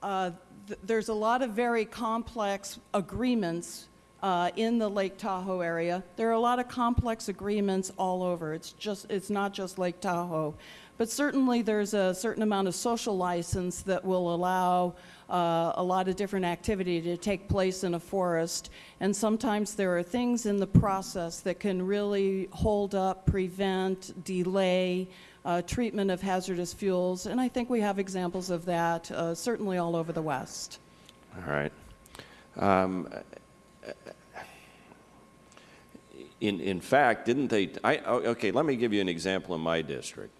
uh, th- there's a lot of very complex agreements uh, in the Lake Tahoe area. There are a lot of complex agreements all over. It's just, it's not just Lake Tahoe. But certainly, there's a certain amount of social license that will allow uh, a lot of different activity to take place in a forest. And sometimes there are things in the process that can really hold up, prevent, delay uh, treatment of hazardous fuels. And I think we have examples of that uh, certainly all over the West. All right. Um, In, in fact, didn't they, I, oh, okay, let me give you an example in my district.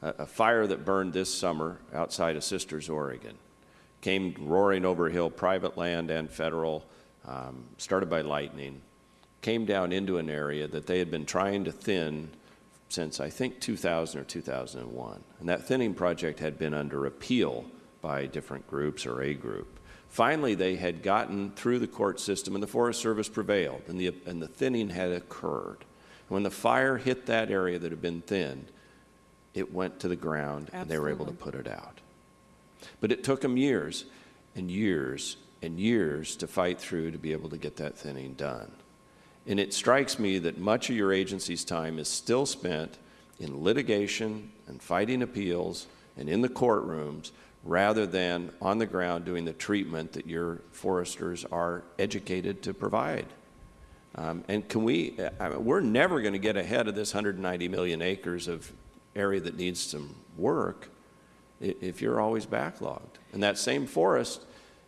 A, a fire that burned this summer outside of Sisters, Oregon, came roaring over hill, private land and federal, um, started by lightning, came down into an area that they had been trying to thin since, I think, 2000 or 2001. And that thinning project had been under appeal by different groups or a group. Finally, they had gotten through the court system, and the Forest Service prevailed, and the, and the thinning had occurred. When the fire hit that area that had been thinned, it went to the ground, and they were able to put it out. But it took them years and years and years to fight through to be able to get that thinning done. And it strikes me that much of your agency's time is still spent in litigation and fighting appeals and in the courtrooms rather than on the ground doing the treatment that your foresters are educated to provide. Um, and can we, I mean, we're never going to get ahead of this 190 million acres of area that needs some work if you're always backlogged. And that same forest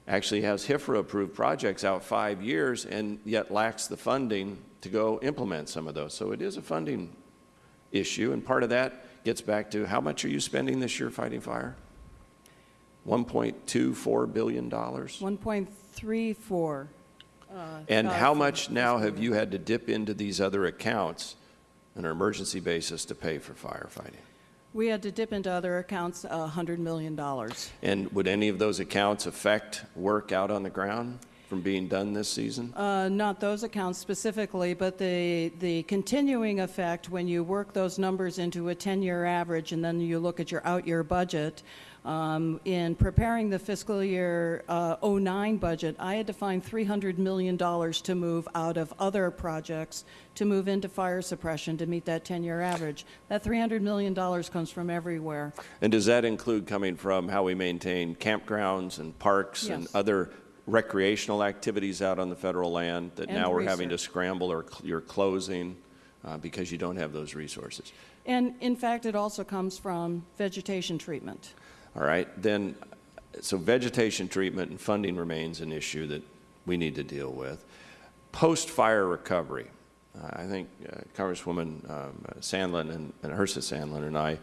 actually has HIFRA-approved projects out five years and yet lacks the funding to go implement some of those. So it is a funding issue, and part of that gets back to how much are you spending this year fighting fire? $1.24 billion? 1.34. uh, And how much now have you had to dip into these other accounts on an emergency basis to pay for firefighting? We had to dip into other accounts uh, $100 million. And would any of those accounts affect work out on the ground from being done this season? Uh, Not those accounts specifically, but the, the continuing effect, when you work those numbers into a 10-year average and then you look at your out-year budget, Um, In preparing the fiscal year uh, '09 budget, I had to find $300 million to move out of other projects to move into fire suppression to meet that 10-year average. That $300 million comes from everywhere. And does that include coming from how we maintain campgrounds and parks and other recreational activities out on the federal land that And now we're having to scramble or cl- you're closing uh, because you don't have those resources? And in fact, it also comes from vegetation treatment. All right, then, so vegetation treatment and funding remains an issue that we need to deal with. Post-fire recovery, I think uh, Congresswoman um, Sandlin and and Herseth Sandlin and I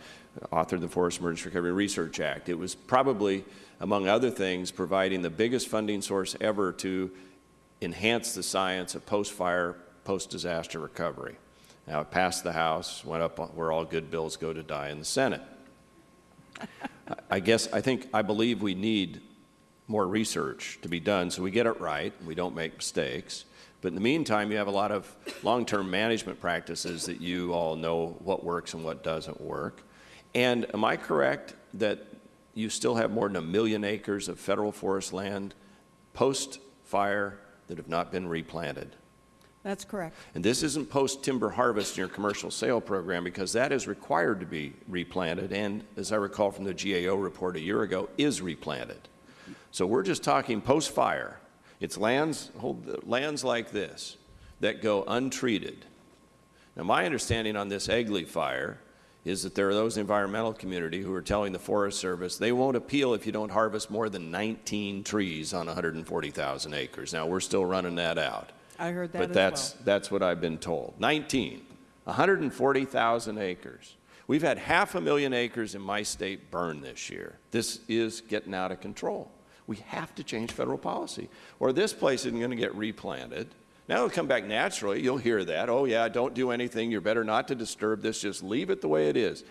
authored the Forest Emergency Recovery Research Act. It was probably, among other things, providing the biggest funding source ever to enhance the science of post-fire, post-disaster recovery. Now, it passed the House, went up where all good bills go to die in the Senate. I guess, I think, I believe we need more research to be done so we get it right, and we don't make mistakes. But in the meantime, you have a lot of long-term management practices that you all know what works and what doesn't work. And am I correct that you still have more than a million acres of federal forest land post-fire that have not been replanted? That's correct. And this isn't post-timber harvest in your commercial sale program because that is required to be replanted and, as I recall from the GAO report a year ago, is replanted. So we're just talking post-fire. It's lands, hold, lands like this that go untreated. Now, my understanding on this Egley fire is that there are those environmental community who are telling the Forest Service they won't appeal if you don't harvest more than 19 trees on 140,000 acres. Now, we're still running that out. I heard that But as that's, well. that's what I've been told. 19, 140,000 acres. We've had half a million acres in my state burned this year. This is getting out of control. We have to change federal policy, or this place isn't going to get replanted. Now it'll come back naturally. You'll hear that. Oh, yeah, don't do anything. You're better not to disturb this. Just leave it the way it is.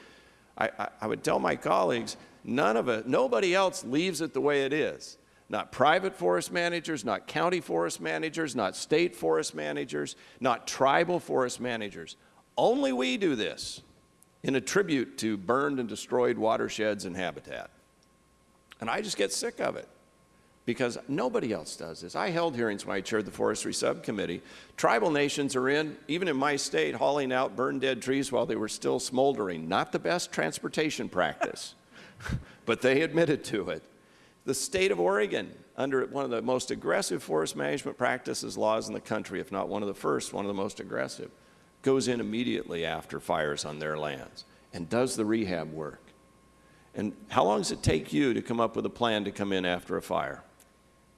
I, I, I would tell my colleagues, none of it, nobody else leaves it the way it is. Not private forest managers, not county forest managers, not state forest managers, not tribal forest managers. Only we do this in a tribute to burned and destroyed watersheds and habitat. And I just get sick of it because nobody else does this. I held hearings when I chaired the forestry subcommittee. Tribal nations are in, even in my state, hauling out burned dead trees while they were still smoldering. Not the best transportation practice, [laughs] but they admitted to it. The state of Oregon, under one of the most aggressive forest management practices laws in the country, if not one of the first, one of the most aggressive, goes in immediately after fires on their lands and does the rehab work. And how long does it take you to come up with a plan to come in after a fire?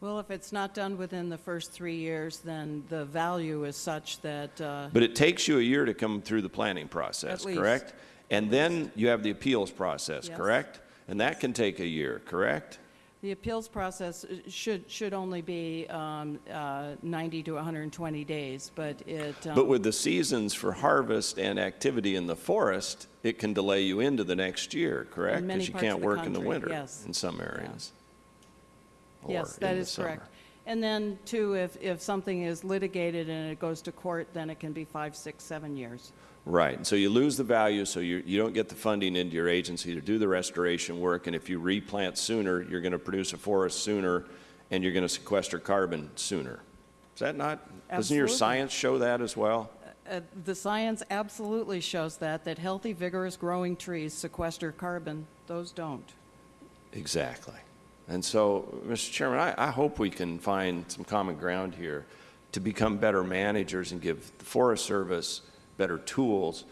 Well, if it's not done within the first three years, then the value is such that, uh, But it takes you a year to come through the planning process, correct? And then you have the appeals process, Yes. correct? And that can take a year, correct? The appeals process uh, should, should only be um, uh, 90 to 120 days, but it. um, But with the seasons for harvest and activity in the forest, it can delay you into the next year, correct? Because you can't work in the winter yes. in some areas. or Yes, that is is correct. And then, too, if, if something is litigated and it goes to court, then it can be five, six, seven years. Right, and so you lose the value, so you, you don't get the funding into your agency to do the restoration work, and if you replant sooner, you're going to produce a forest sooner, and you're going to sequester carbon sooner. Is that not, Absolutely. doesn't your science show that as well? Uh, The science absolutely shows that, that healthy, vigorous growing trees sequester carbon. Those don't. Exactly. And so, Mr. Chairman, I, I hope we can find some common ground here to become better managers and give the Forest Service better tools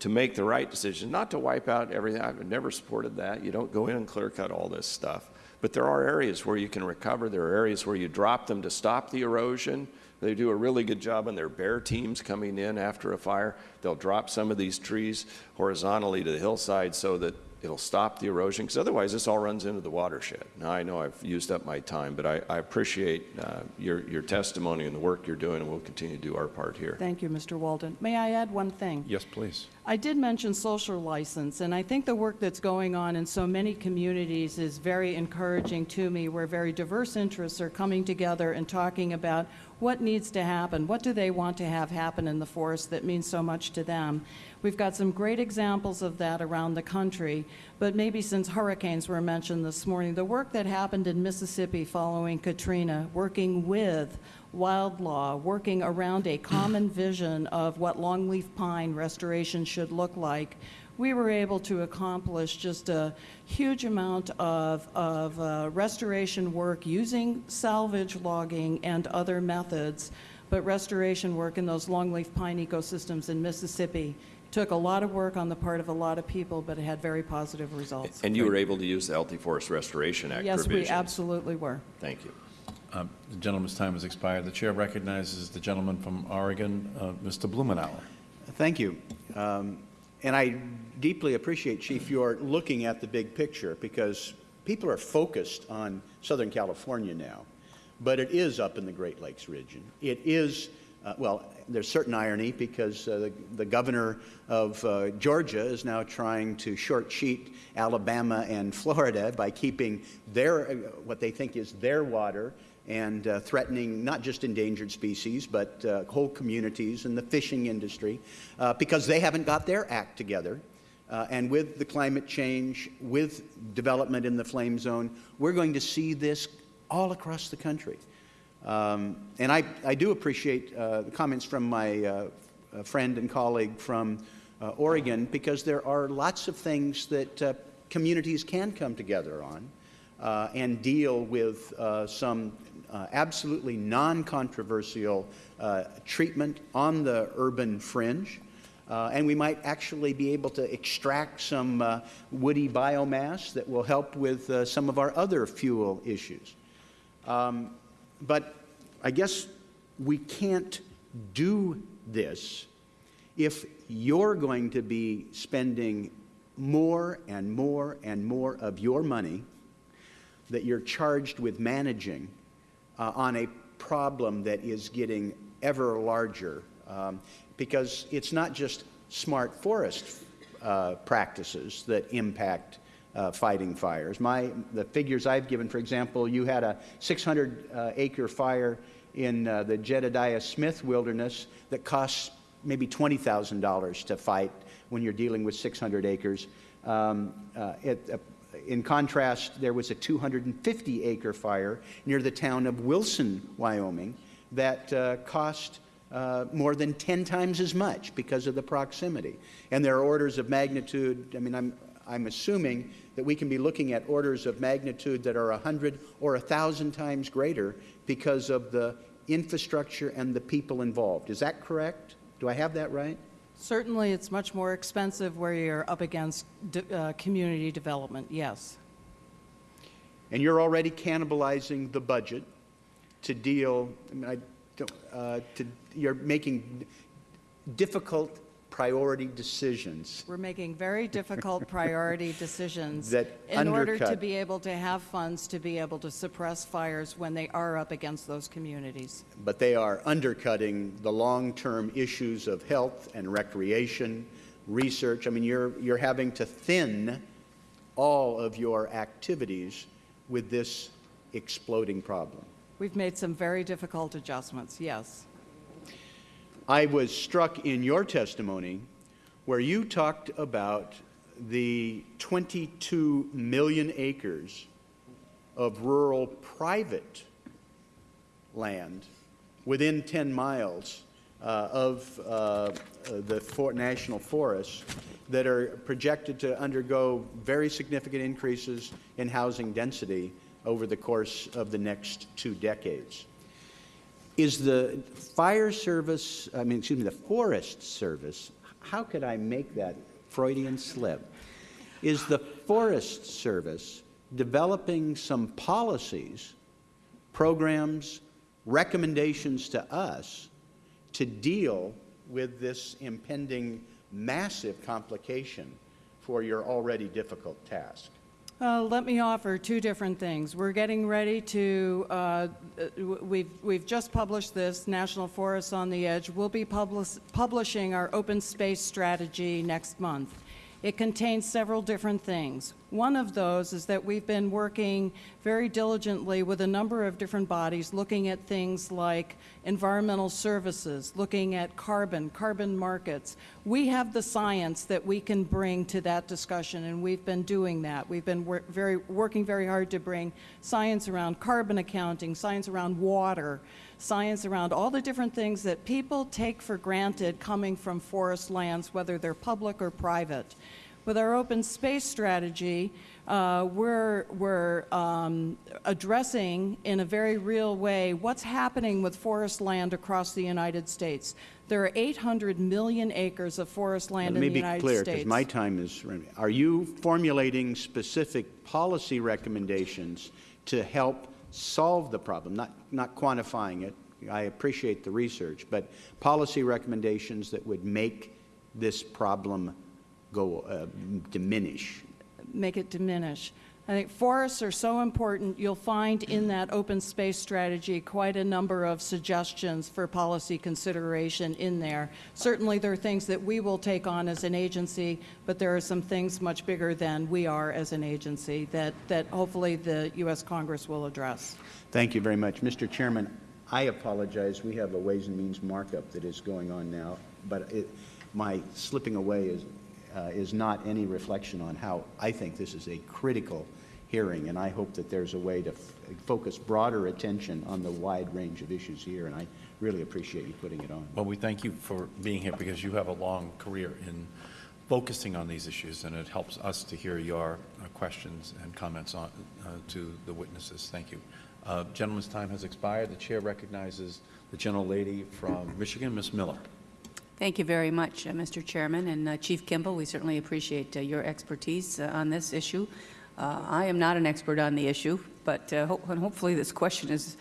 to make the right decision, not to wipe out everything. I've never supported that. You don't go in and clear cut all this stuff. But there are areas where you can recover. There are areas where you drop them to stop the erosion. They do a really good job on their BAER teams coming in after a fire. They'll drop some of these trees horizontally to the hillside so that it'll stop the erosion, because otherwise this all runs into the watershed. Now, I know I've used up my time, but I, I appreciate uh, your, your testimony and the work you're doing, and we'll continue to do our part here. Thank you, Mr. Walden. May I add one thing? Yes, please. I did mention social license, and I think the work that's going on in so many communities is very encouraging to me, where very diverse interests are coming together and talking about what needs to happen, what do they want to have happen in the forest that means so much to them. We've got some great examples of that around the country, but maybe since hurricanes were mentioned this morning, the work that happened in Mississippi following Katrina, working with WildLaw, working around a common [clears throat] vision of what longleaf pine restoration should look like, we were able to accomplish just a huge amount of, of uh, restoration work using salvage logging and other methods, but restoration work in those longleaf pine ecosystems in Mississippi took a lot of work on the part of a lot of people, but it had very positive results. And you were able to use the Healthy Forest Restoration Act Yes, we absolutely were. Thank you. Um, The gentleman's time has expired. The chair recognizes the gentleman from Oregon, uh, Mr. Blumenauer. Thank you. Um, And I deeply appreciate, Chief, your looking at the big picture, because people are focused on Southern California now, but it is up in the Great Lakes region. It is, uh, well, there's certain irony, because uh, the- the governor of uh, Georgia is now trying to short sheet Alabama and Florida by keeping their, uh, what they think is their water and uh, threatening not just endangered species, but uh, whole communities and the fishing industry, because they haven't got their act together. And with the climate change, with development in the flame zone, we're going to see this all across the country. Um, and I, I do appreciate uh, the comments from my uh, uh, friend and colleague from uh, Oregon, because there are lots of things that uh, communities can come together on uh, and deal with some absolutely non-controversial treatment on the urban fringe. Uh, and we might actually be able to extract some uh, woody biomass that will help with uh, some of our other fuel issues. Um, but I guess we can't do this if you're going to be spending more and more and more of your money that you're charged with managing uh, on a problem that is getting ever larger. Um, because it's not just smart forest uh, practices that impact uh, fighting fires. My, the figures I've given, for example, you had a 600 uh, acre fire in uh, the Jedediah Smith Wilderness that costs maybe $20,000 to fight when you're dealing with 600 acres. Um, uh, it, uh, in contrast, there was a 250 acre fire near the town of Wilson, Wyoming, that cost uh, more than 10 times as much because of the proximity. And there are orders of magnitude, I mean, I'm, I'm assuming that we can be looking at orders of magnitude that are 100 or 1,000 times greater because of the infrastructure and the people involved. Is that correct? Do I have that right? Certainly, it's much more expensive where you're up against de- uh, community development, yes. And you're already cannibalizing the budget to deal, I mean, I don't, uh, to, you're making difficult priority decisions. We're making very difficult priority decisions [laughs] That in order to be able to have funds to be able to suppress fires when they are up against those communities. but they are undercutting the long-term issues of health and recreation, research. I mean, you're, you're having to thin all of your activities with this exploding problem. We've made some very difficult adjustments, yes. I was struck in your testimony where you talked about the 22 million acres of rural private land within 10 miles uh, of uh, the for national forests that are projected to undergo very significant increases in housing density over the course of the next two decades. Is the fire service, I mean, excuse me, the forest service, how could I make that Freudian slip? Is the forest service developing some policies, programs, recommendations to us to deal with this impending massive complication for your already difficult task? Uh, Let me offer two different things. We're getting ready to, uh, uh, we've we've just published this, National Forests on the Edge. We'll be publis- publishing our open space strategy next month. It contains several different things. One of those is that we've been working very diligently with a number of different bodies, looking at things like environmental services, looking at carbon, carbon markets. We have the science that we can bring to that discussion, and we've been doing that. We've been wor- very, working very hard to bring science around carbon accounting, science around water, science around all the different things that people take for granted coming from forest lands, whether they're public or private. With our open space strategy, uh, we're, we're um, addressing in a very real way what's happening with forest land across the United States. There are 800 million acres of forest land Let in me the be United clear, States. because my time is running. Are you formulating specific policy recommendations to help solve the problem, not, not quantifying it? I appreciate the research, but policy recommendations that would make this problem go, uh, diminish? make it diminish. I think forests are so important, you'll find in that open space strategy quite a number of suggestions for policy consideration in there. Certainly, there are things that we will take on as an agency, but there are some things much bigger than we are as an agency that, that hopefully the U.S. Congress will address. Thank you very much. Mr. Chairman, I apologize. We have a Ways and Means markup that is going on now, but it, my slipping away is, uh, is not any reflection on how I think this is a critical hearing, and I hope that there's a way to focus broader attention on the wide range of issues here, and I really appreciate you putting it on. Well, we thank you for being here because you have a long career in focusing on these issues, and it helps us to hear your uh, questions and comments on, uh, to the witnesses. Thank you. Uh, Gentleman's time has expired. The chair recognizes the gentlelady from Michigan, Ms. Miller. Thank you very much, uh, Mr. Chairman. And uh, Chief Kimbell, we certainly appreciate uh, your expertise uh, on this issue. Uh, I am not an expert on the issue, but uh, ho- hopefully this question is,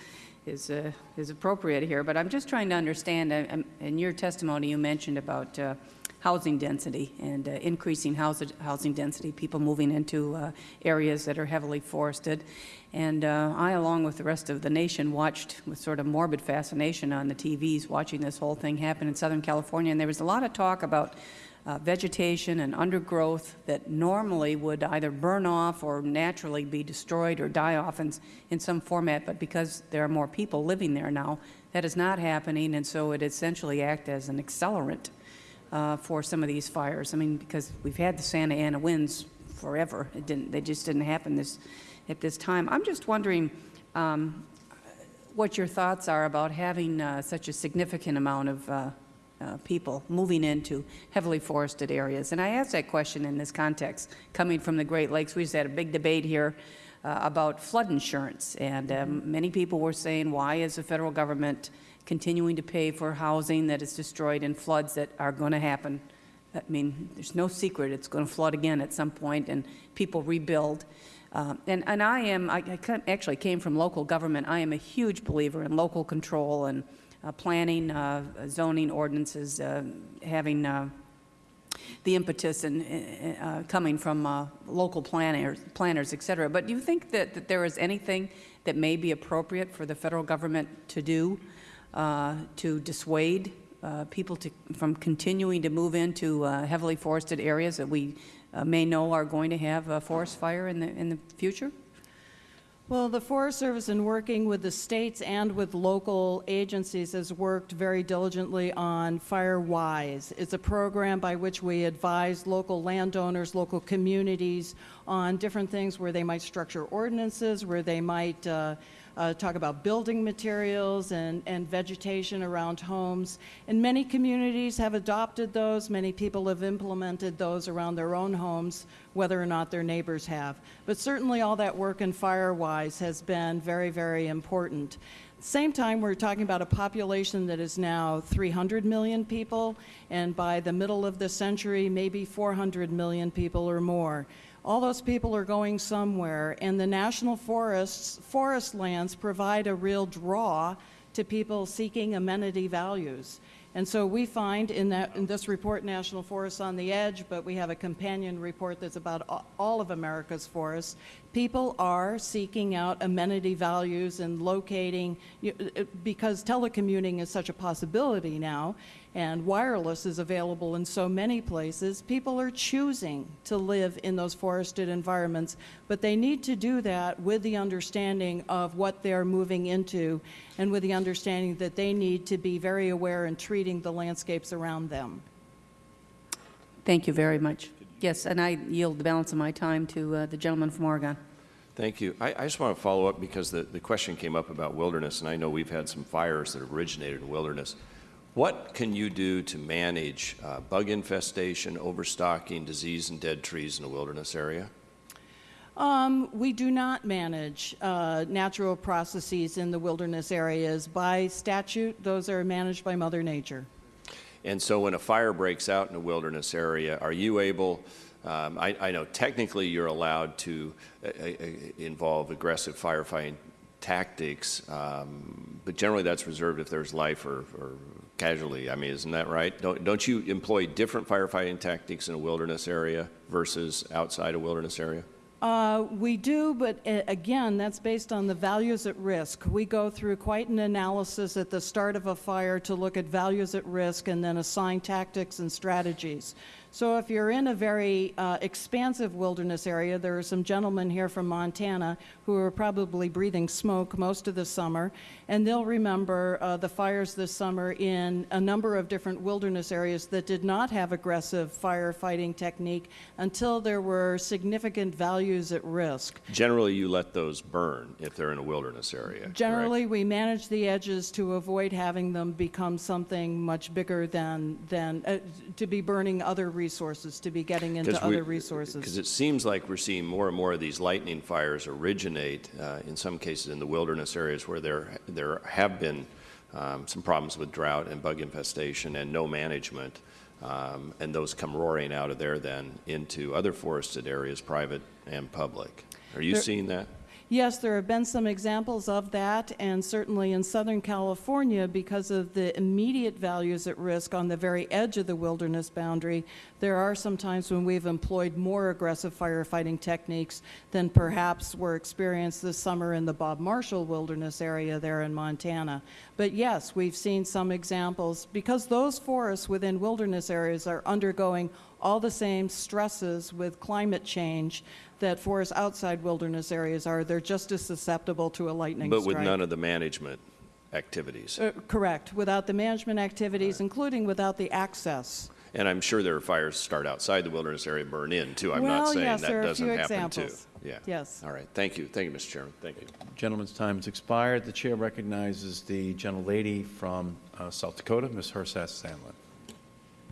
is, is appropriate here. But I'm just trying to understand, um, in your testimony, you mentioned about housing density and uh, increasing housing, housing density, people moving into uh, areas that are heavily forested. And uh, I, along with the rest of the nation, watched with sort of morbid fascination on the TVs, watching this whole thing happen in Southern California. And there was a lot of talk about uh, vegetation and undergrowth that normally would either burn off or naturally be destroyed or die off in, in some format. But because there are more people living there now, that is not happening. And so it essentially acts as an accelerant uh, for some of these fires. I mean, because we've had the Santa Ana winds forever. It didn't, they just didn't happen this, at this time. I'm just wondering um, what your thoughts are about having uh, such a significant amount of uh, uh, people moving into heavily forested areas. And I ask that question in this context, coming from the Great Lakes. We just had a big debate here uh, about flood insurance, and um, many people were saying, why is the federal government continuing to pay for housing that is destroyed in floods that are going to happen? I mean, there's no secret it's going to flood again at some point, and people rebuild. Um, and, and I am, I, I actually came from local government. I am a huge believer in local control and uh, planning, uh, zoning ordinances, uh, having uh, the impetus and uh, uh, coming from uh, local planners, planners, et cetera. But do you think that, that there is anything that may be appropriate for the federal government to do uh, to dissuade uh, people to, from continuing to move into uh, heavily forested areas that we uh, may know are going to have a forest fire in the, in the future? Well, the Forest Service, in working with the states and with local agencies, has worked very diligently on FireWise. It's a program by which we advise local landowners, local communities on different things where they might structure ordinances, where they might uh, uh, talk about building materials and, and vegetation around homes. And many communities have adopted those. Many people have implemented those around their own homes, whether or not their neighbors have. But certainly all that work in FireWise has been very, very important. Same time, we're talking about a population that is now 300 million people, and by the middle of the century, maybe 400 million people or more. All those people are going somewhere, and the national forests, forest lands provide a real draw to people seeking amenity values. And so we find in that, in this report, National Forests on the Edge, but we have a companion report that's about all of America's forests, people are seeking out amenity values and locating, because telecommuting is such a possibility now, and wireless is available in so many places, people are choosing to live in those forested environments, but they need to do that with the understanding of what they're moving into and with the understanding that they need to be very aware in treating the landscapes around them. Thank you very much. Yes, and I yield the balance of my time to uh, the gentleman from Oregon. Thank you. I, I just want to follow up because the, the question came up about wilderness, and I know we've had some fires that originated in wilderness. What can you do to manage uh, bug infestation, overstocking, disease, and dead trees in a wilderness area? Um, we do not manage uh, natural processes in the wilderness areas. By statute, those are managed by Mother Nature. And so when a fire breaks out in a wilderness area, are you able, um, I, I know technically you're allowed to uh, uh, involve aggressive firefighting tactics, um, but generally that's reserved if there's life or, or casualty. I mean, isn't that right? Don't, don't you employ different firefighting tactics in a wilderness area versus outside a wilderness area? Uh, we do, but uh, again, that's based on the values at risk. We go through quite an analysis at the start of a fire to look at values at risk and then assign tactics and strategies. So if you're in a very uh, expansive wilderness area, there are some gentlemen here from Montana who are probably breathing smoke most of the summer, and they'll remember uh, the fires this summer in a number of different wilderness areas that did not have aggressive firefighting technique until there were significant values at risk. Generally, you let those burn if they're in a wilderness area. correct? Generally, we manage the edges to avoid having them become something much bigger than, than, uh, to be burning other resources, to be getting into we- other resources. Because it seems like we're seeing more and more of these lightning fires originate, uh, in some cases in the wilderness areas where there, there have been um, some problems with drought and bug infestation and no management. Um, And those come roaring out of there then into other forested areas, private and public. Are you There- seeing that? Yes, there have been some examples of that, and certainly in Southern California, because of the immediate values at risk on the very edge of the wilderness boundary, there are some times when we've employed more aggressive firefighting techniques than perhaps were experienced this summer in the Bob Marshall Wilderness area there in Montana. But yes, we've seen some examples, because those forests within wilderness areas are undergoing all the same stresses with climate change that forests outside wilderness areas are. They're just as susceptible to a lightning But strike. with none of the management activities. Uh, Correct, without the management activities, including without the access. And I'm sure there are fires start outside the wilderness area, burn in too. I'm not saying yes, that there doesn't few happen too. Yeah. Yes. All right. Thank you. Thank you, Mr. Chairman. Thank you. Gentleman's time has expired. The chair recognizes the gentlelady from uh, South Dakota, Ms. Herseth Sandlin.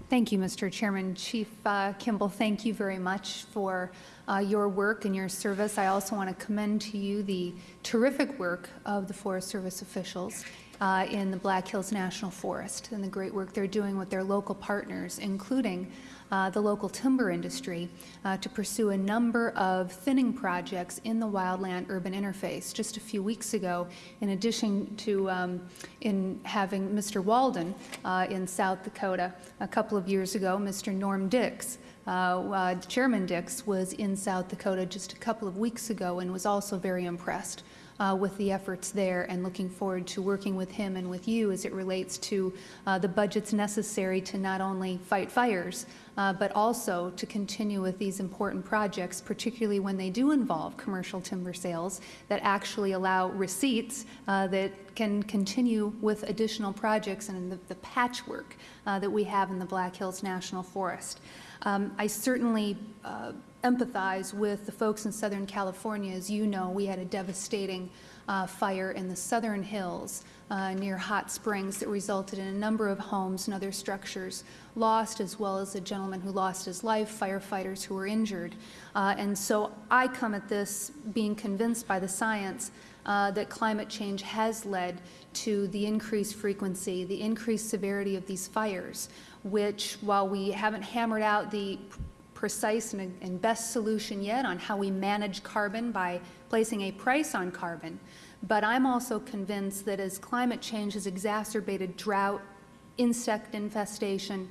Thank you, Mr. Chairman. Chief uh, Kimbell, thank you very much for uh, your work and your service. I also want to commend to you the terrific work of the Forest Service officials uh, in the Black Hills National Forest and the great work they're doing with their local partners, including uh, the local timber industry, uh, to pursue a number of thinning projects in the wildland-urban interface. Just a few weeks ago, in addition to um, in having Mr. Walden uh, in South Dakota, a couple of years ago, Mr. Norm Dicks, uh, uh, Chairman Dicks, was in South Dakota just a couple of weeks ago and was also very impressed uh, with the efforts there and looking forward to working with him and with you as it relates to uh, the budgets necessary to not only fight fires, uh, but also to continue with these important projects, particularly when they do involve commercial timber sales that actually allow receipts uh, that can continue with additional projects and the, the patchwork uh, that we have in the Black Hills National Forest. Um, I certainly uh, empathize with the folks in Southern California. As you know, we had a devastating uh, fire in the southern hills uh, near Hot Springs that resulted in a number of homes and other structures lost, as well as a gentleman who lost his life, firefighters who were injured. Uh, and so I come at this being convinced by the science uh, that climate change has led to the increased frequency, the increased severity of these fires, which, while we haven't hammered out the precise and, and best solution yet on how we manage carbon by placing a price on carbon, but I'm also convinced that as climate change has exacerbated drought insect infestation,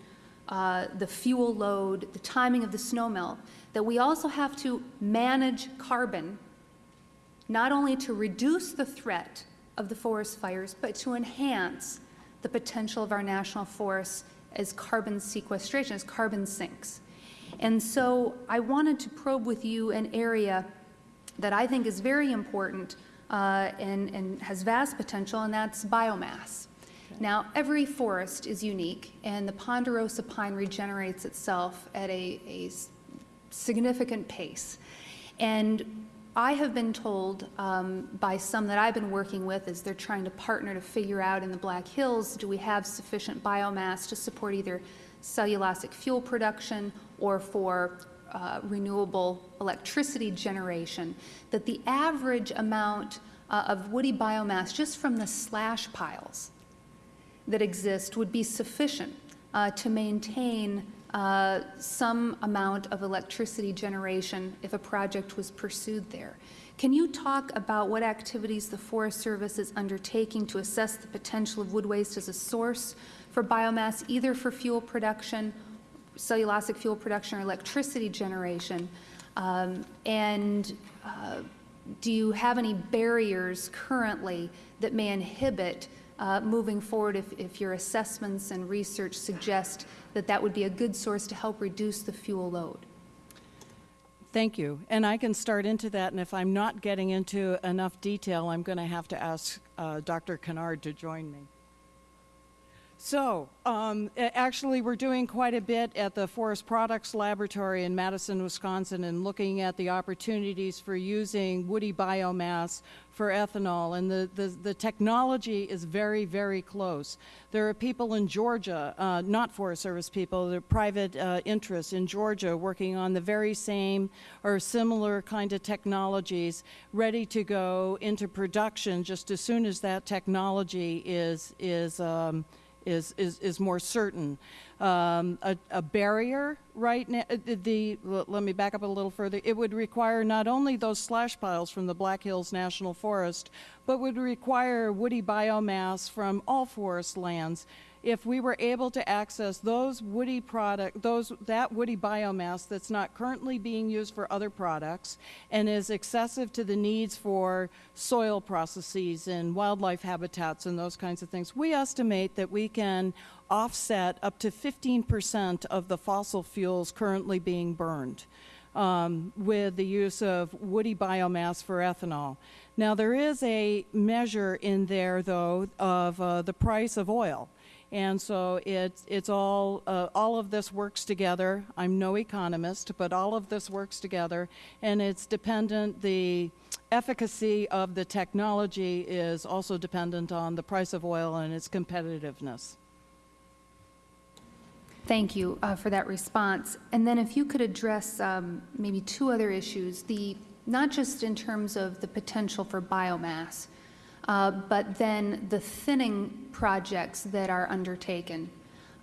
uh, the fuel load, the timing of the snow melt, that we also have to manage carbon, not only to reduce the threat of the forest fires, but to enhance the potential of our national forests as carbon sequestration, as carbon sinks. And so I wanted to probe with you an area that I think is very important uh, and, and has vast potential, and that's biomass. Now, every forest is unique, and the ponderosa pine regenerates itself at a significant pace. And I have been told um, by some that I've been working with as they're trying to partner to figure out in the Black Hills, do we have sufficient biomass to support either cellulosic fuel production or for uh, renewable electricity generation, that the average amount uh, of woody biomass just from the slash piles that exist would be sufficient uh, to maintain uh, some amount of electricity generation if a project was pursued there. Can you talk about what activities the Forest Service is undertaking to assess the potential of wood waste as a source for biomass, either for fuel production, cellulosic fuel production, or electricity generation? Um, And uh, do you have any barriers currently that may inhibit uh, moving forward if, if your assessments and research suggest that that would be a good source to help reduce the fuel load? Thank you. And I can start into that, and if I'm not getting into enough detail, I'm going to have to ask uh, Dr. Conard to join me. So, um, actually, we're doing quite a bit at the Forest Products Laboratory in Madison, Wisconsin, and looking at the opportunities for using woody biomass for ethanol. And the, the, the technology is very, very close. There are people in Georgia, uh, not Forest Service people, they're private uh, interests in Georgia working on the very same or similar kind of technologies, ready to go into production just as soon as that technology is, is um, is, is, is more certain. Um, a, a barrier right now, the, the, let me back up a little further. It would require not only those slash piles from the Black Hills National Forest, but would require woody biomass from all forest lands if we were able to access those woody product, those, that woody biomass that's not currently being used for other products and is excessive to the needs for soil processes and wildlife habitats and those kinds of things, we estimate that we can offset up to 15 percent of the fossil fuels currently being burned um, with the use of woody biomass for ethanol. Now, there is a measure in there, though, of uh, the price of oil. And so it's, it's all, uh, all of this works together. I'm no economist, but all of this works together. And it's dependent, the efficacy of the technology is also dependent on the price of oil and its competitiveness. Thank you uh, for that response. And then if you could address um, maybe two other issues, the, not just in terms of the potential for biomass, uh, but then the thinning projects that are undertaken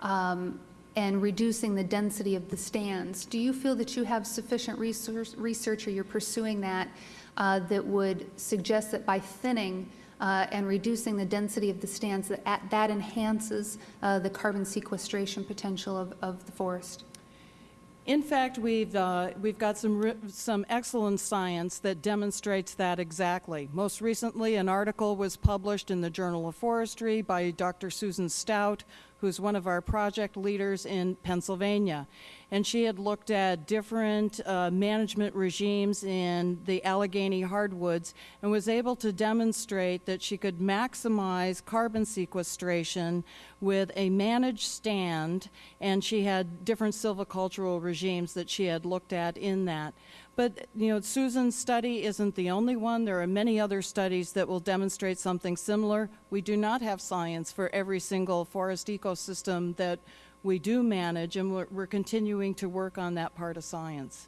um, and reducing the density of the stands. Do you feel that you have sufficient research, research or you're pursuing that, uh, that would suggest that by thinning uh, and reducing the density of the stands, that that enhances uh, the carbon sequestration potential of, of the forest? In fact, we've, uh, we've got some, some excellent science that demonstrates that exactly. Most recently, an article was published in the Journal of Forestry by Dr. Susan Stout, who's one of our project leaders in Pennsylvania. And she had looked at different uh, management regimes in the Allegheny hardwoods and was able to demonstrate that she could maximize carbon sequestration with a managed stand, and she had different silvicultural regimes that she had looked at in that. But, you know, Susan's study isn't the only one. There are many other studies that will demonstrate something similar. We do not have science for every single forest ecosystem that we do manage, and we're, we're continuing to work on that part of science.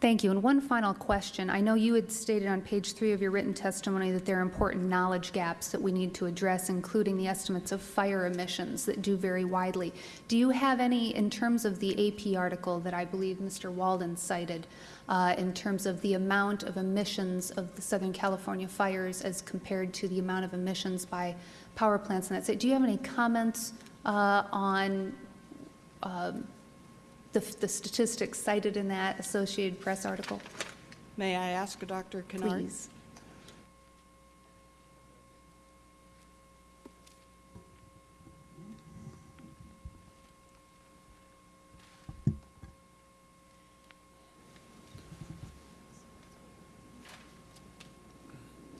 Thank you. And one final question. I know you had stated on page three of your written testimony that there are important knowledge gaps that we need to address, including the estimates of fire emissions that do vary widely. Do you have any, in terms of the AP article that I believe Mr. Walden cited, uh, in terms of the amount of emissions of the Southern California fires as compared to the amount of emissions by power plants in that state? Do you have any comments uh, on um, the the statistics cited in that Associated Press article? May I ask Dr. Conard? Please.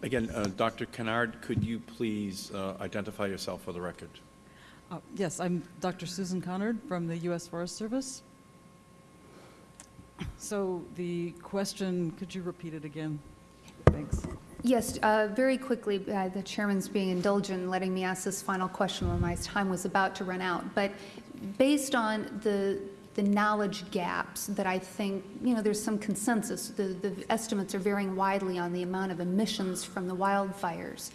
Again, uh, Dr. Conard, could you please uh, identify yourself for the record? Uh, Yes, I'm Dr. Susan Conard from the U.S. Forest Service. So the question, could you repeat it again? Thanks. Yes, uh, very quickly, uh, the chairman's being indulgent in letting me ask this final question when my time was about to run out. But based on the, the knowledge gaps that I think, you know, there's some consensus, the, the estimates are varying widely on the amount of emissions from the wildfires.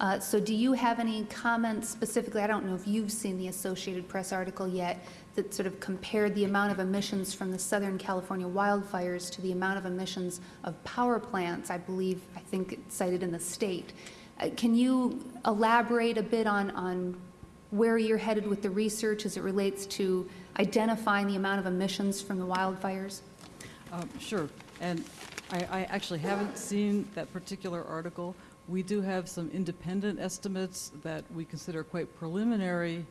Uh, So do you have any comments specifically, I don't know if you've seen the Associated Press article yet, that sort of compared the amount of emissions from the Southern California wildfires to the amount of emissions of power plants, I believe, I think cited in the state. Uh, Can you elaborate a bit on, on where you're headed with the research as it relates to identifying the amount of emissions from the wildfires? Um, Sure, and I, I actually haven't seen that particular article. We do have some independent estimates that we consider quite preliminary,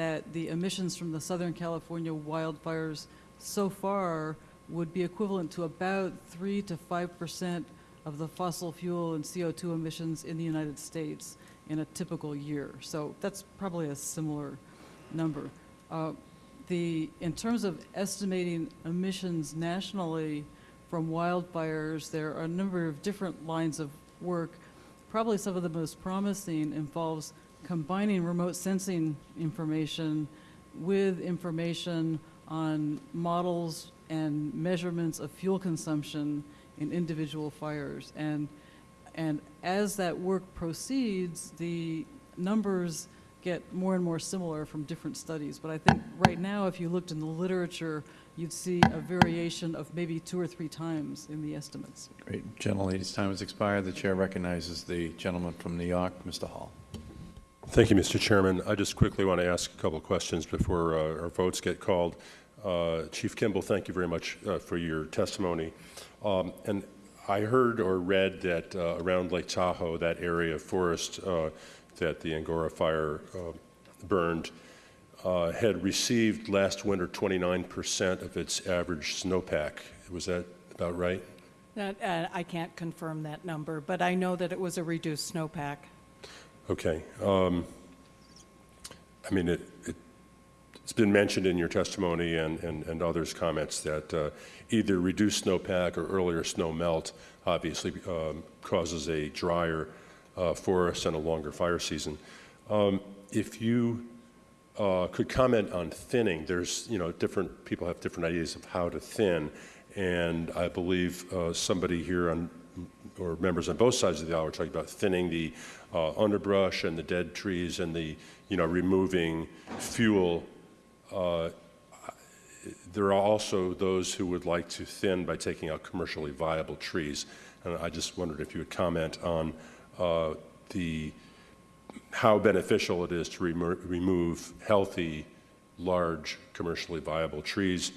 that the emissions from the Southern California wildfires so far would be equivalent to about 3 to 5 percent of the fossil fuel and CO2 emissions in the United States in a typical year. So that's probably a similar number. Uh, the, in terms of estimating emissions nationally from wildfires, there are a number of different lines of work. Probably some of the most promising involves combining remote sensing information with information on models and measurements of fuel consumption in individual fires. And, and as that work proceeds, the numbers get more and more similar from different studies. But I think right now, if you looked in the literature, you'd see a variation of maybe two or three times in the estimates. Great. Gentlelady's time has expired. The chair recognizes the gentleman from New York, Mr. Hall. Thank you, Mr. Chairman. I just quickly want to ask a couple of questions before uh, our votes get called. Uh, Chief Kimbell, thank you very much uh, for your testimony. Um, And I heard or read that uh, around Lake Tahoe, that area of forest uh, that the Angora fire uh, burned, had received last winter 29% of its average snowpack. Was that about right? That, I can't confirm that number, but I know that it was a reduced snowpack. Okay. um, I mean, it, it- it's been mentioned in your testimony and, and, and others' comments that uh, either reduced snowpack or earlier snow melt obviously um, causes a drier uh, forest and a longer fire season. Um, If you uh, could comment on thinning, there's, you know, different, people have different ideas of how to thin, and I believe uh, somebody here on or members on both sides of the aisle were talking about thinning the uh, underbrush and the dead trees and the, you know, removing fuel. Uh, There are also those who would like to thin by taking out commercially viable trees. And I just wondered if you would comment on uh, the, how beneficial it is to remo- remove healthy, large, commercially viable trees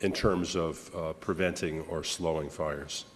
in terms of uh, preventing or slowing fires.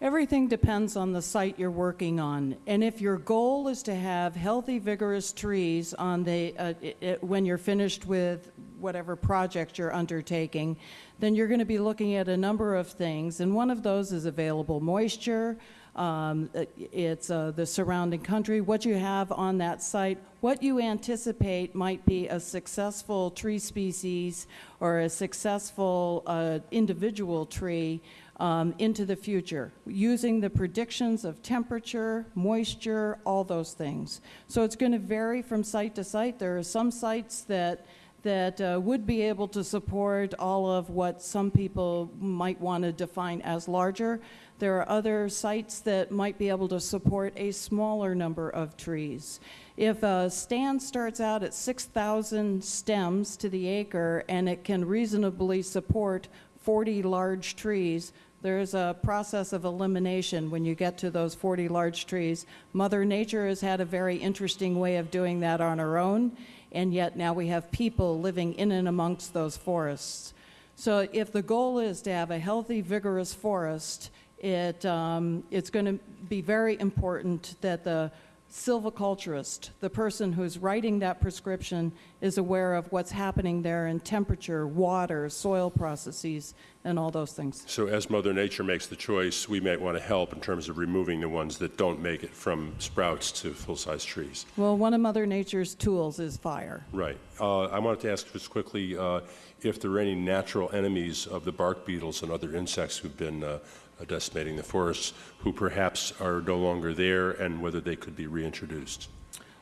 Everything depends on the site you're working on. And if your goal is to have healthy, vigorous trees on the, uh, i- i- when you're finished with whatever project you're undertaking, then you're going to be looking at a number of things. And one of those is available moisture, um, it's uh, the surrounding country, what you have on that site, what you anticipate might be a successful tree species or a successful uh, individual tree um, into the future, using the predictions of temperature, moisture, all those things. So it's going to vary from site to site. There are some sites that that uh, would be able to support all of what some people might want to define as larger. There are other sites that might be able to support a smaller number of trees. If a stand starts out at 6,000 stems to the acre and it can reasonably support 40 large trees, there's a process of elimination when you get to those 40 large trees. Mother Nature has had a very interesting way of doing that on her own, and yet now we have people living in and amongst those forests. So if the goal is to have a healthy, vigorous forest, it, um, it's going to be very important that the silviculturist, the person who's writing that prescription, is aware of what's happening there in temperature, water, soil processes, and all those things. So as Mother Nature makes the choice, we might want to help in terms of removing the ones that don't make it from sprouts to full-size trees. Well, one of Mother Nature's tools is fire. Right. Uh, I wanted to ask just quickly uh, if there are any natural enemies of the bark beetles and other insects who've been uh, decimating the forests who perhaps are no longer there and whether they could be reintroduced.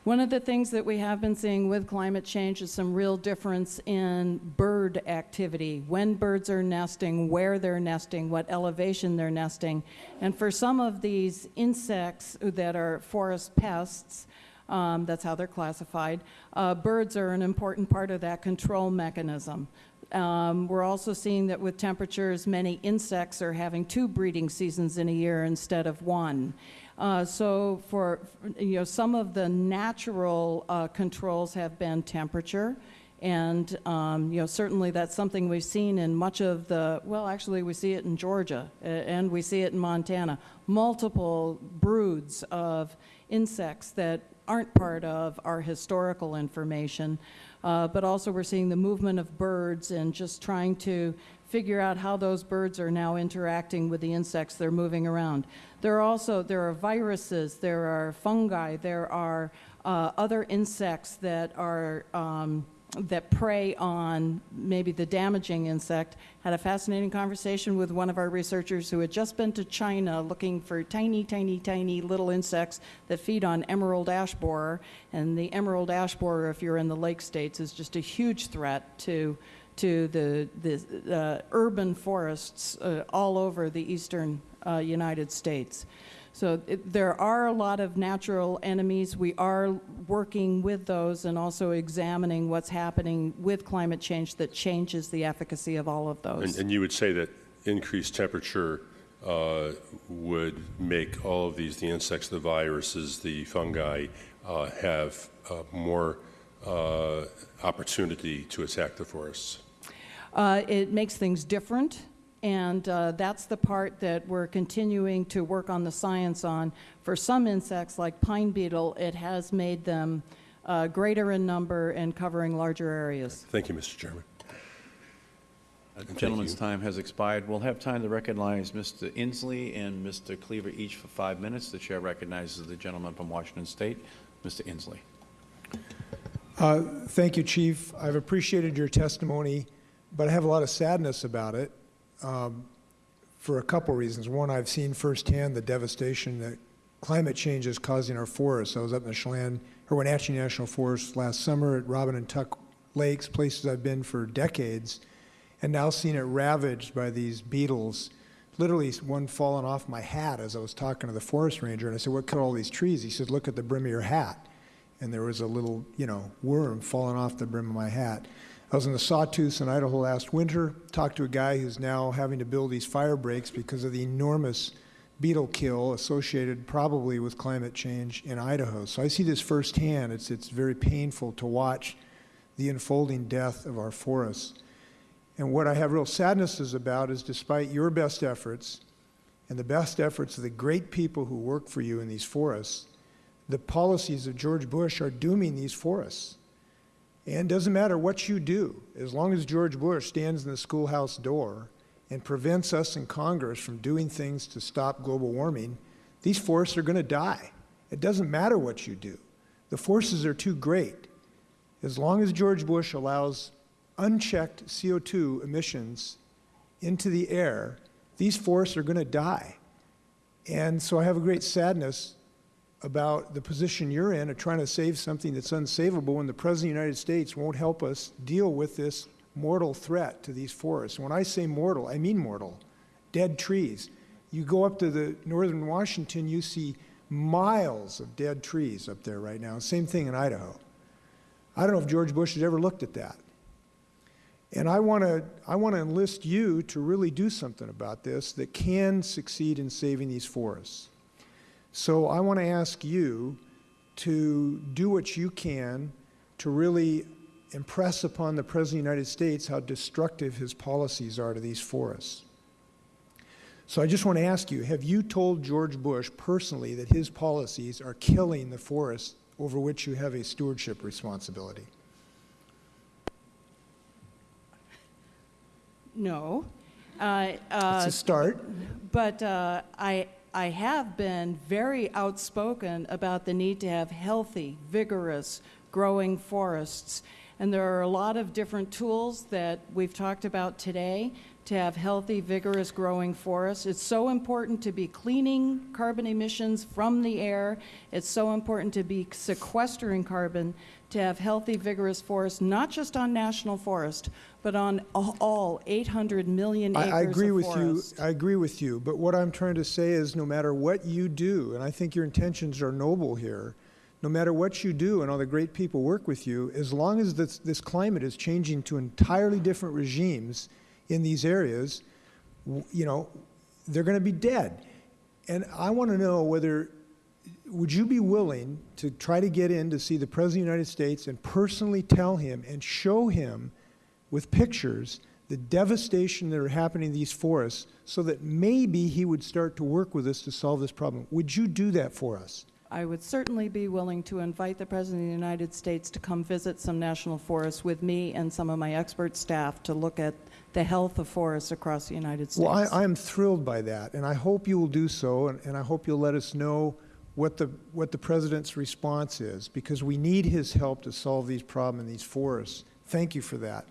One of the things that we have been seeing with climate change is some real difference in bird activity, when birds are nesting, where they're nesting, what elevation they're nesting. And for some of these insects that are forest pests, um, that's how they're classified, uh, birds are an important part of that control mechanism. Um, we're also seeing that with temperatures, many insects are having two breeding seasons in a year instead of one. Uh, so for, you know, some of the natural uh, controls have been temperature. And, um, you know, certainly that's something we've seen in much of the, well, actually we see it in Georgia and we see it in Montana. Multiple broods of insects that aren't part of our historical information. Uh, but also we're seeing the movement of birds and just trying to figure out how those birds are now interacting with the insects they're moving around. There are also, there are viruses, there are fungi, there are uh, other insects that are, um, that prey on maybe the damaging insect. Had a fascinating conversation with one of our researchers who had just been to China looking for tiny, tiny, tiny little insects that feed on emerald ash borer. And the emerald ash borer, if you're in the lake states, is just a huge threat to to the, the uh, urban forests uh, all over the eastern uh, United States. So it, there are a lot of natural enemies. We are working with those and also examining what's happening with climate change that changes the efficacy of all of those. And, and you would say that increased temperature uh, would make all of these, the insects, the viruses, the fungi, uh, have uh, more uh, opportunity to attack the forests. Uh, it makes things different, and uh, that's the part that we're continuing to work on the science on. For some insects, like pine beetle, it has made them uh, greater in number and covering larger areas. Thank you, Mr. Chairman. The gentleman's time has expired. We'll have time to recognize Mr. Inslee and Mr. Cleaver each for five minutes. The chair recognizes the gentleman from Washington State, Mr. Inslee. Uh, Thank you, Chief. I've appreciated your testimony, but I have a lot of sadness about it um, for a couple reasons. One, I've seen firsthand the devastation that climate change is causing our forests. I was up in the Chelan, or National Forest last summer at Robin and Tuck Lakes, places I've been for decades, and now seeing it ravaged by these beetles. Literally, one falling off my hat as I was talking to the forest ranger, and I said, "What killed all these trees?" He said, "Look at the brim of your hat." and there was a little, you know, worm falling off the brim of my hat. I was in the Sawtooth in Idaho last winter, talked to a guy who's now having to build these fire breaks because of the enormous beetle kill associated probably with climate change in Idaho. So I see this firsthand. It's, it's very painful to watch the unfolding death of our forests. And what I have real sadnesses about is despite your best efforts and the best efforts of the great people who work for you in these forests, the policies of George Bush are dooming these forests. And it doesn't matter what you do, as long as George Bush stands in the schoolhouse door and prevents us in Congress from doing things to stop global warming, these forests are going to die. It doesn't matter what you do. The forces are too great. As long as George Bush allows unchecked CO2 emissions into the air, these forests are going to die. And so I have a great sadness about the position you're in of trying to save something that's unsavable when the President of the United States won't help us deal with this mortal threat to these forests. When I say mortal, I mean mortal. Dead trees. You go up to the northern Washington, you see miles of dead trees up there right now. Same thing in Idaho. I don't know if George Bush has ever looked at that. And I want to I want to enlist you to really do something about this that can succeed in saving these forests. So I want to ask you to do what you can to really impress upon the President of the United States how destructive his policies are to these forests. So I just want to ask you, have you told George Bush personally that his policies are killing the forests over which you have a stewardship responsibility? No. Uh, uh, It's a start. But uh, I, I have been very outspoken about the need to have healthy, vigorous, growing forests. And there are a lot of different tools that we've talked about today to have healthy, vigorous, growing forests. It's so important to be cleaning carbon emissions from the air. It's so important to be sequestering carbon to have healthy, vigorous forests, not just on national forest, but on all 800 million acres I, I agree of with forest. you. I agree with you. But what I'm trying to say is, no matter what you do, and I think your intentions are noble here, no matter what you do, and all the great people work with you, as long as this, this climate is changing to entirely different regimes in these areas, you know, they're going to be dead. And I want to know whether would you be willing to try to get in to see the President of the United States and personally tell him and show him with pictures the devastation that are happening in these forests so that maybe he would start to work with us to solve this problem? Would you do that for us? I would certainly be willing to invite the President of the United States to come visit some national forests with me and some of my expert staff to look at the health of forests across the United States. Well, I, I am thrilled by that, and I hope you will do so, and, and I hope you'll let us know what the, what the President's response is, because we need his help to solve these problems in these forests. Thank you for that.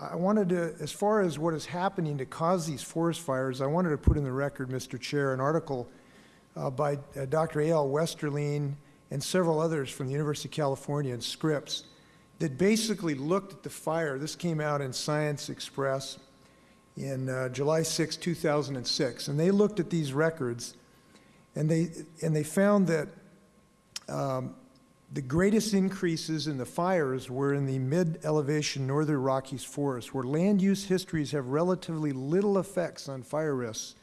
I wanted to, as far as what is happening to cause these forest fires, I wanted to put in the record, Mr. Chair, an article uh, by uh, Dr. A.L. Westerling and several others from the University of California and Scripps that basically looked at the fire. This came out in Science Express in uh, July 6, 2006. And they looked at these records and they, and they found that um, the greatest increases in the fires were in the mid-elevation northern Rockies forest, where land use histories have relatively little effects on fire risks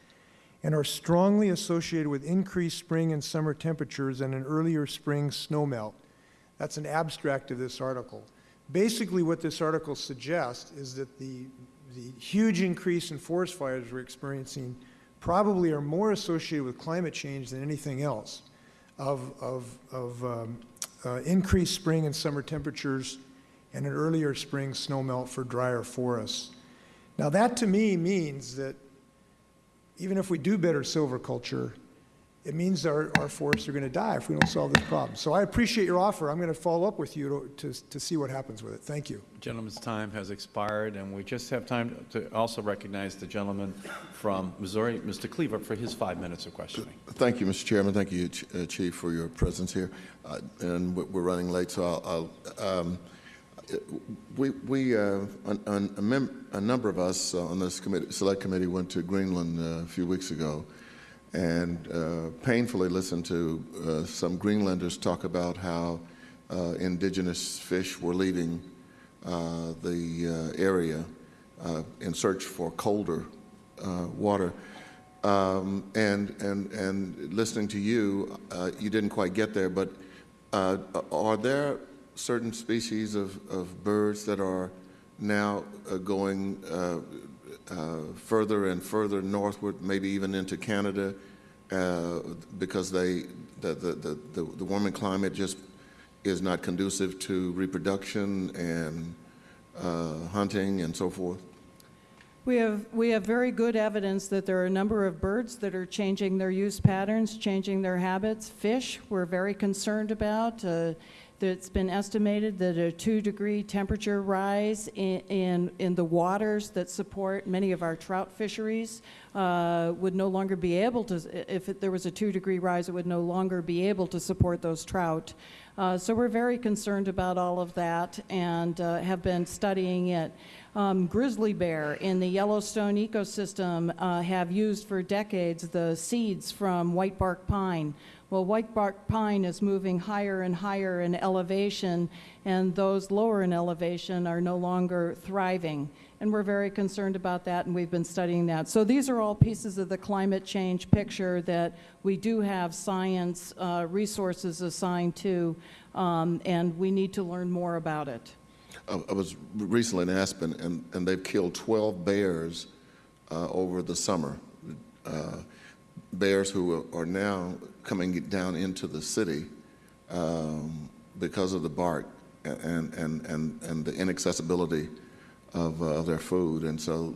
and are strongly associated with increased spring and summer temperatures and an earlier spring snowmelt. That's an abstract of this article. Basically, what this article suggests is that the, the huge increase in forest fires we're experiencing probably are more associated with climate change than anything else, of, of, of um, uh, increased spring and summer temperatures and an earlier spring snowmelt for drier forests. Now, that to me means that even if we do better silviculture, it means our, our forests are going to die if we don't solve this problem. So I appreciate your offer. I'm going to follow up with you to, to, to see what happens with it. Thank you. Gentleman's time has expired, and we just have time to also recognize the gentleman from Missouri, Mr. Cleaver, for his five minutes of questioning. Thank you, Mr. Chairman. Thank you, Ch- uh, Chief, for your presence here. Uh, And we- we're running late, so I'll- I'll, um, uh, we, we, uh, an- an- a mem- a number of us uh, on this committee, Select Committee went to Greenland uh, a few weeks ago and uh, painfully listened to uh, some Greenlanders talk about how uh, indigenous fish were leaving uh, the uh, area in search for colder water. Um, and, and, and listening to you, you didn't quite get there, but are there certain species of, of birds that are now going further and further northward, maybe even into Canada, uh, because they, the, the, the, the warming climate just is not conducive to reproduction and uh, hunting and so forth? We have, we have very good evidence that there are a number of birds that are changing their use patterns, changing their habits. Fish, we're very concerned about. Uh, It's been estimated that a two-degree temperature rise in, in, in the waters that support many of our trout fisheries uh, would no longer be able to, if it, there was a two-degree rise, it would no longer be able to support those trout. Uh, so we're very concerned about all of that and uh, have been studying it. Um, grizzly bear in the Yellowstone ecosystem uh, have used for decades the seeds from white bark pine, Well, white bark pine is moving higher and higher in elevation, and those lower in elevation are no longer thriving. And we're very concerned about that, and we've been studying that. So these are all pieces of the climate change picture that we do have science uh, resources assigned to, um, and we need to learn more about it. I I was recently in Aspen, and, and they've killed 12 bears uh, over the summer. Uh, Bears who are now coming down into the city um, because of the bark and, and, and, and the inaccessibility of uh, their food. And so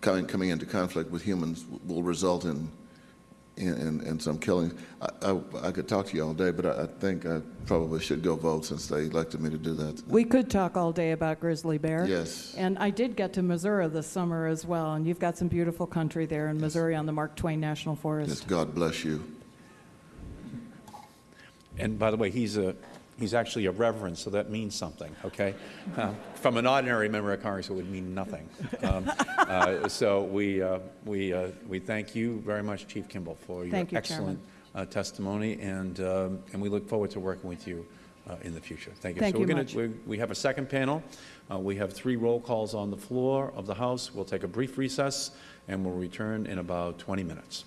coming, coming into conflict with humans will result in in, in, in some killings. I, I, I could talk to you all day, but I, I think I probably should go vote since they elected me to do that. We could talk all day about grizzly bear. Yes. And I did get to Missouri this summer as well, and you've got some beautiful country there in Missouri on the Mark Twain National Forest. Yes, God bless you. And by the way, he's a, he's actually a reverend, so that means something, okay? Uh, [laughs] From an ordinary member of Congress, it would mean nothing. Um, uh, So we, uh, we, uh, we thank you very much, Chief Kimbell, for your you, excellent uh, testimony, and, um, and we look forward to working with you uh, in the future. Thank you. Thank So we're you gonna- much. we're- We have a second panel. Uh, We have three roll calls on the floor of the House. We'll take a brief recess, and we'll return in about 20 minutes.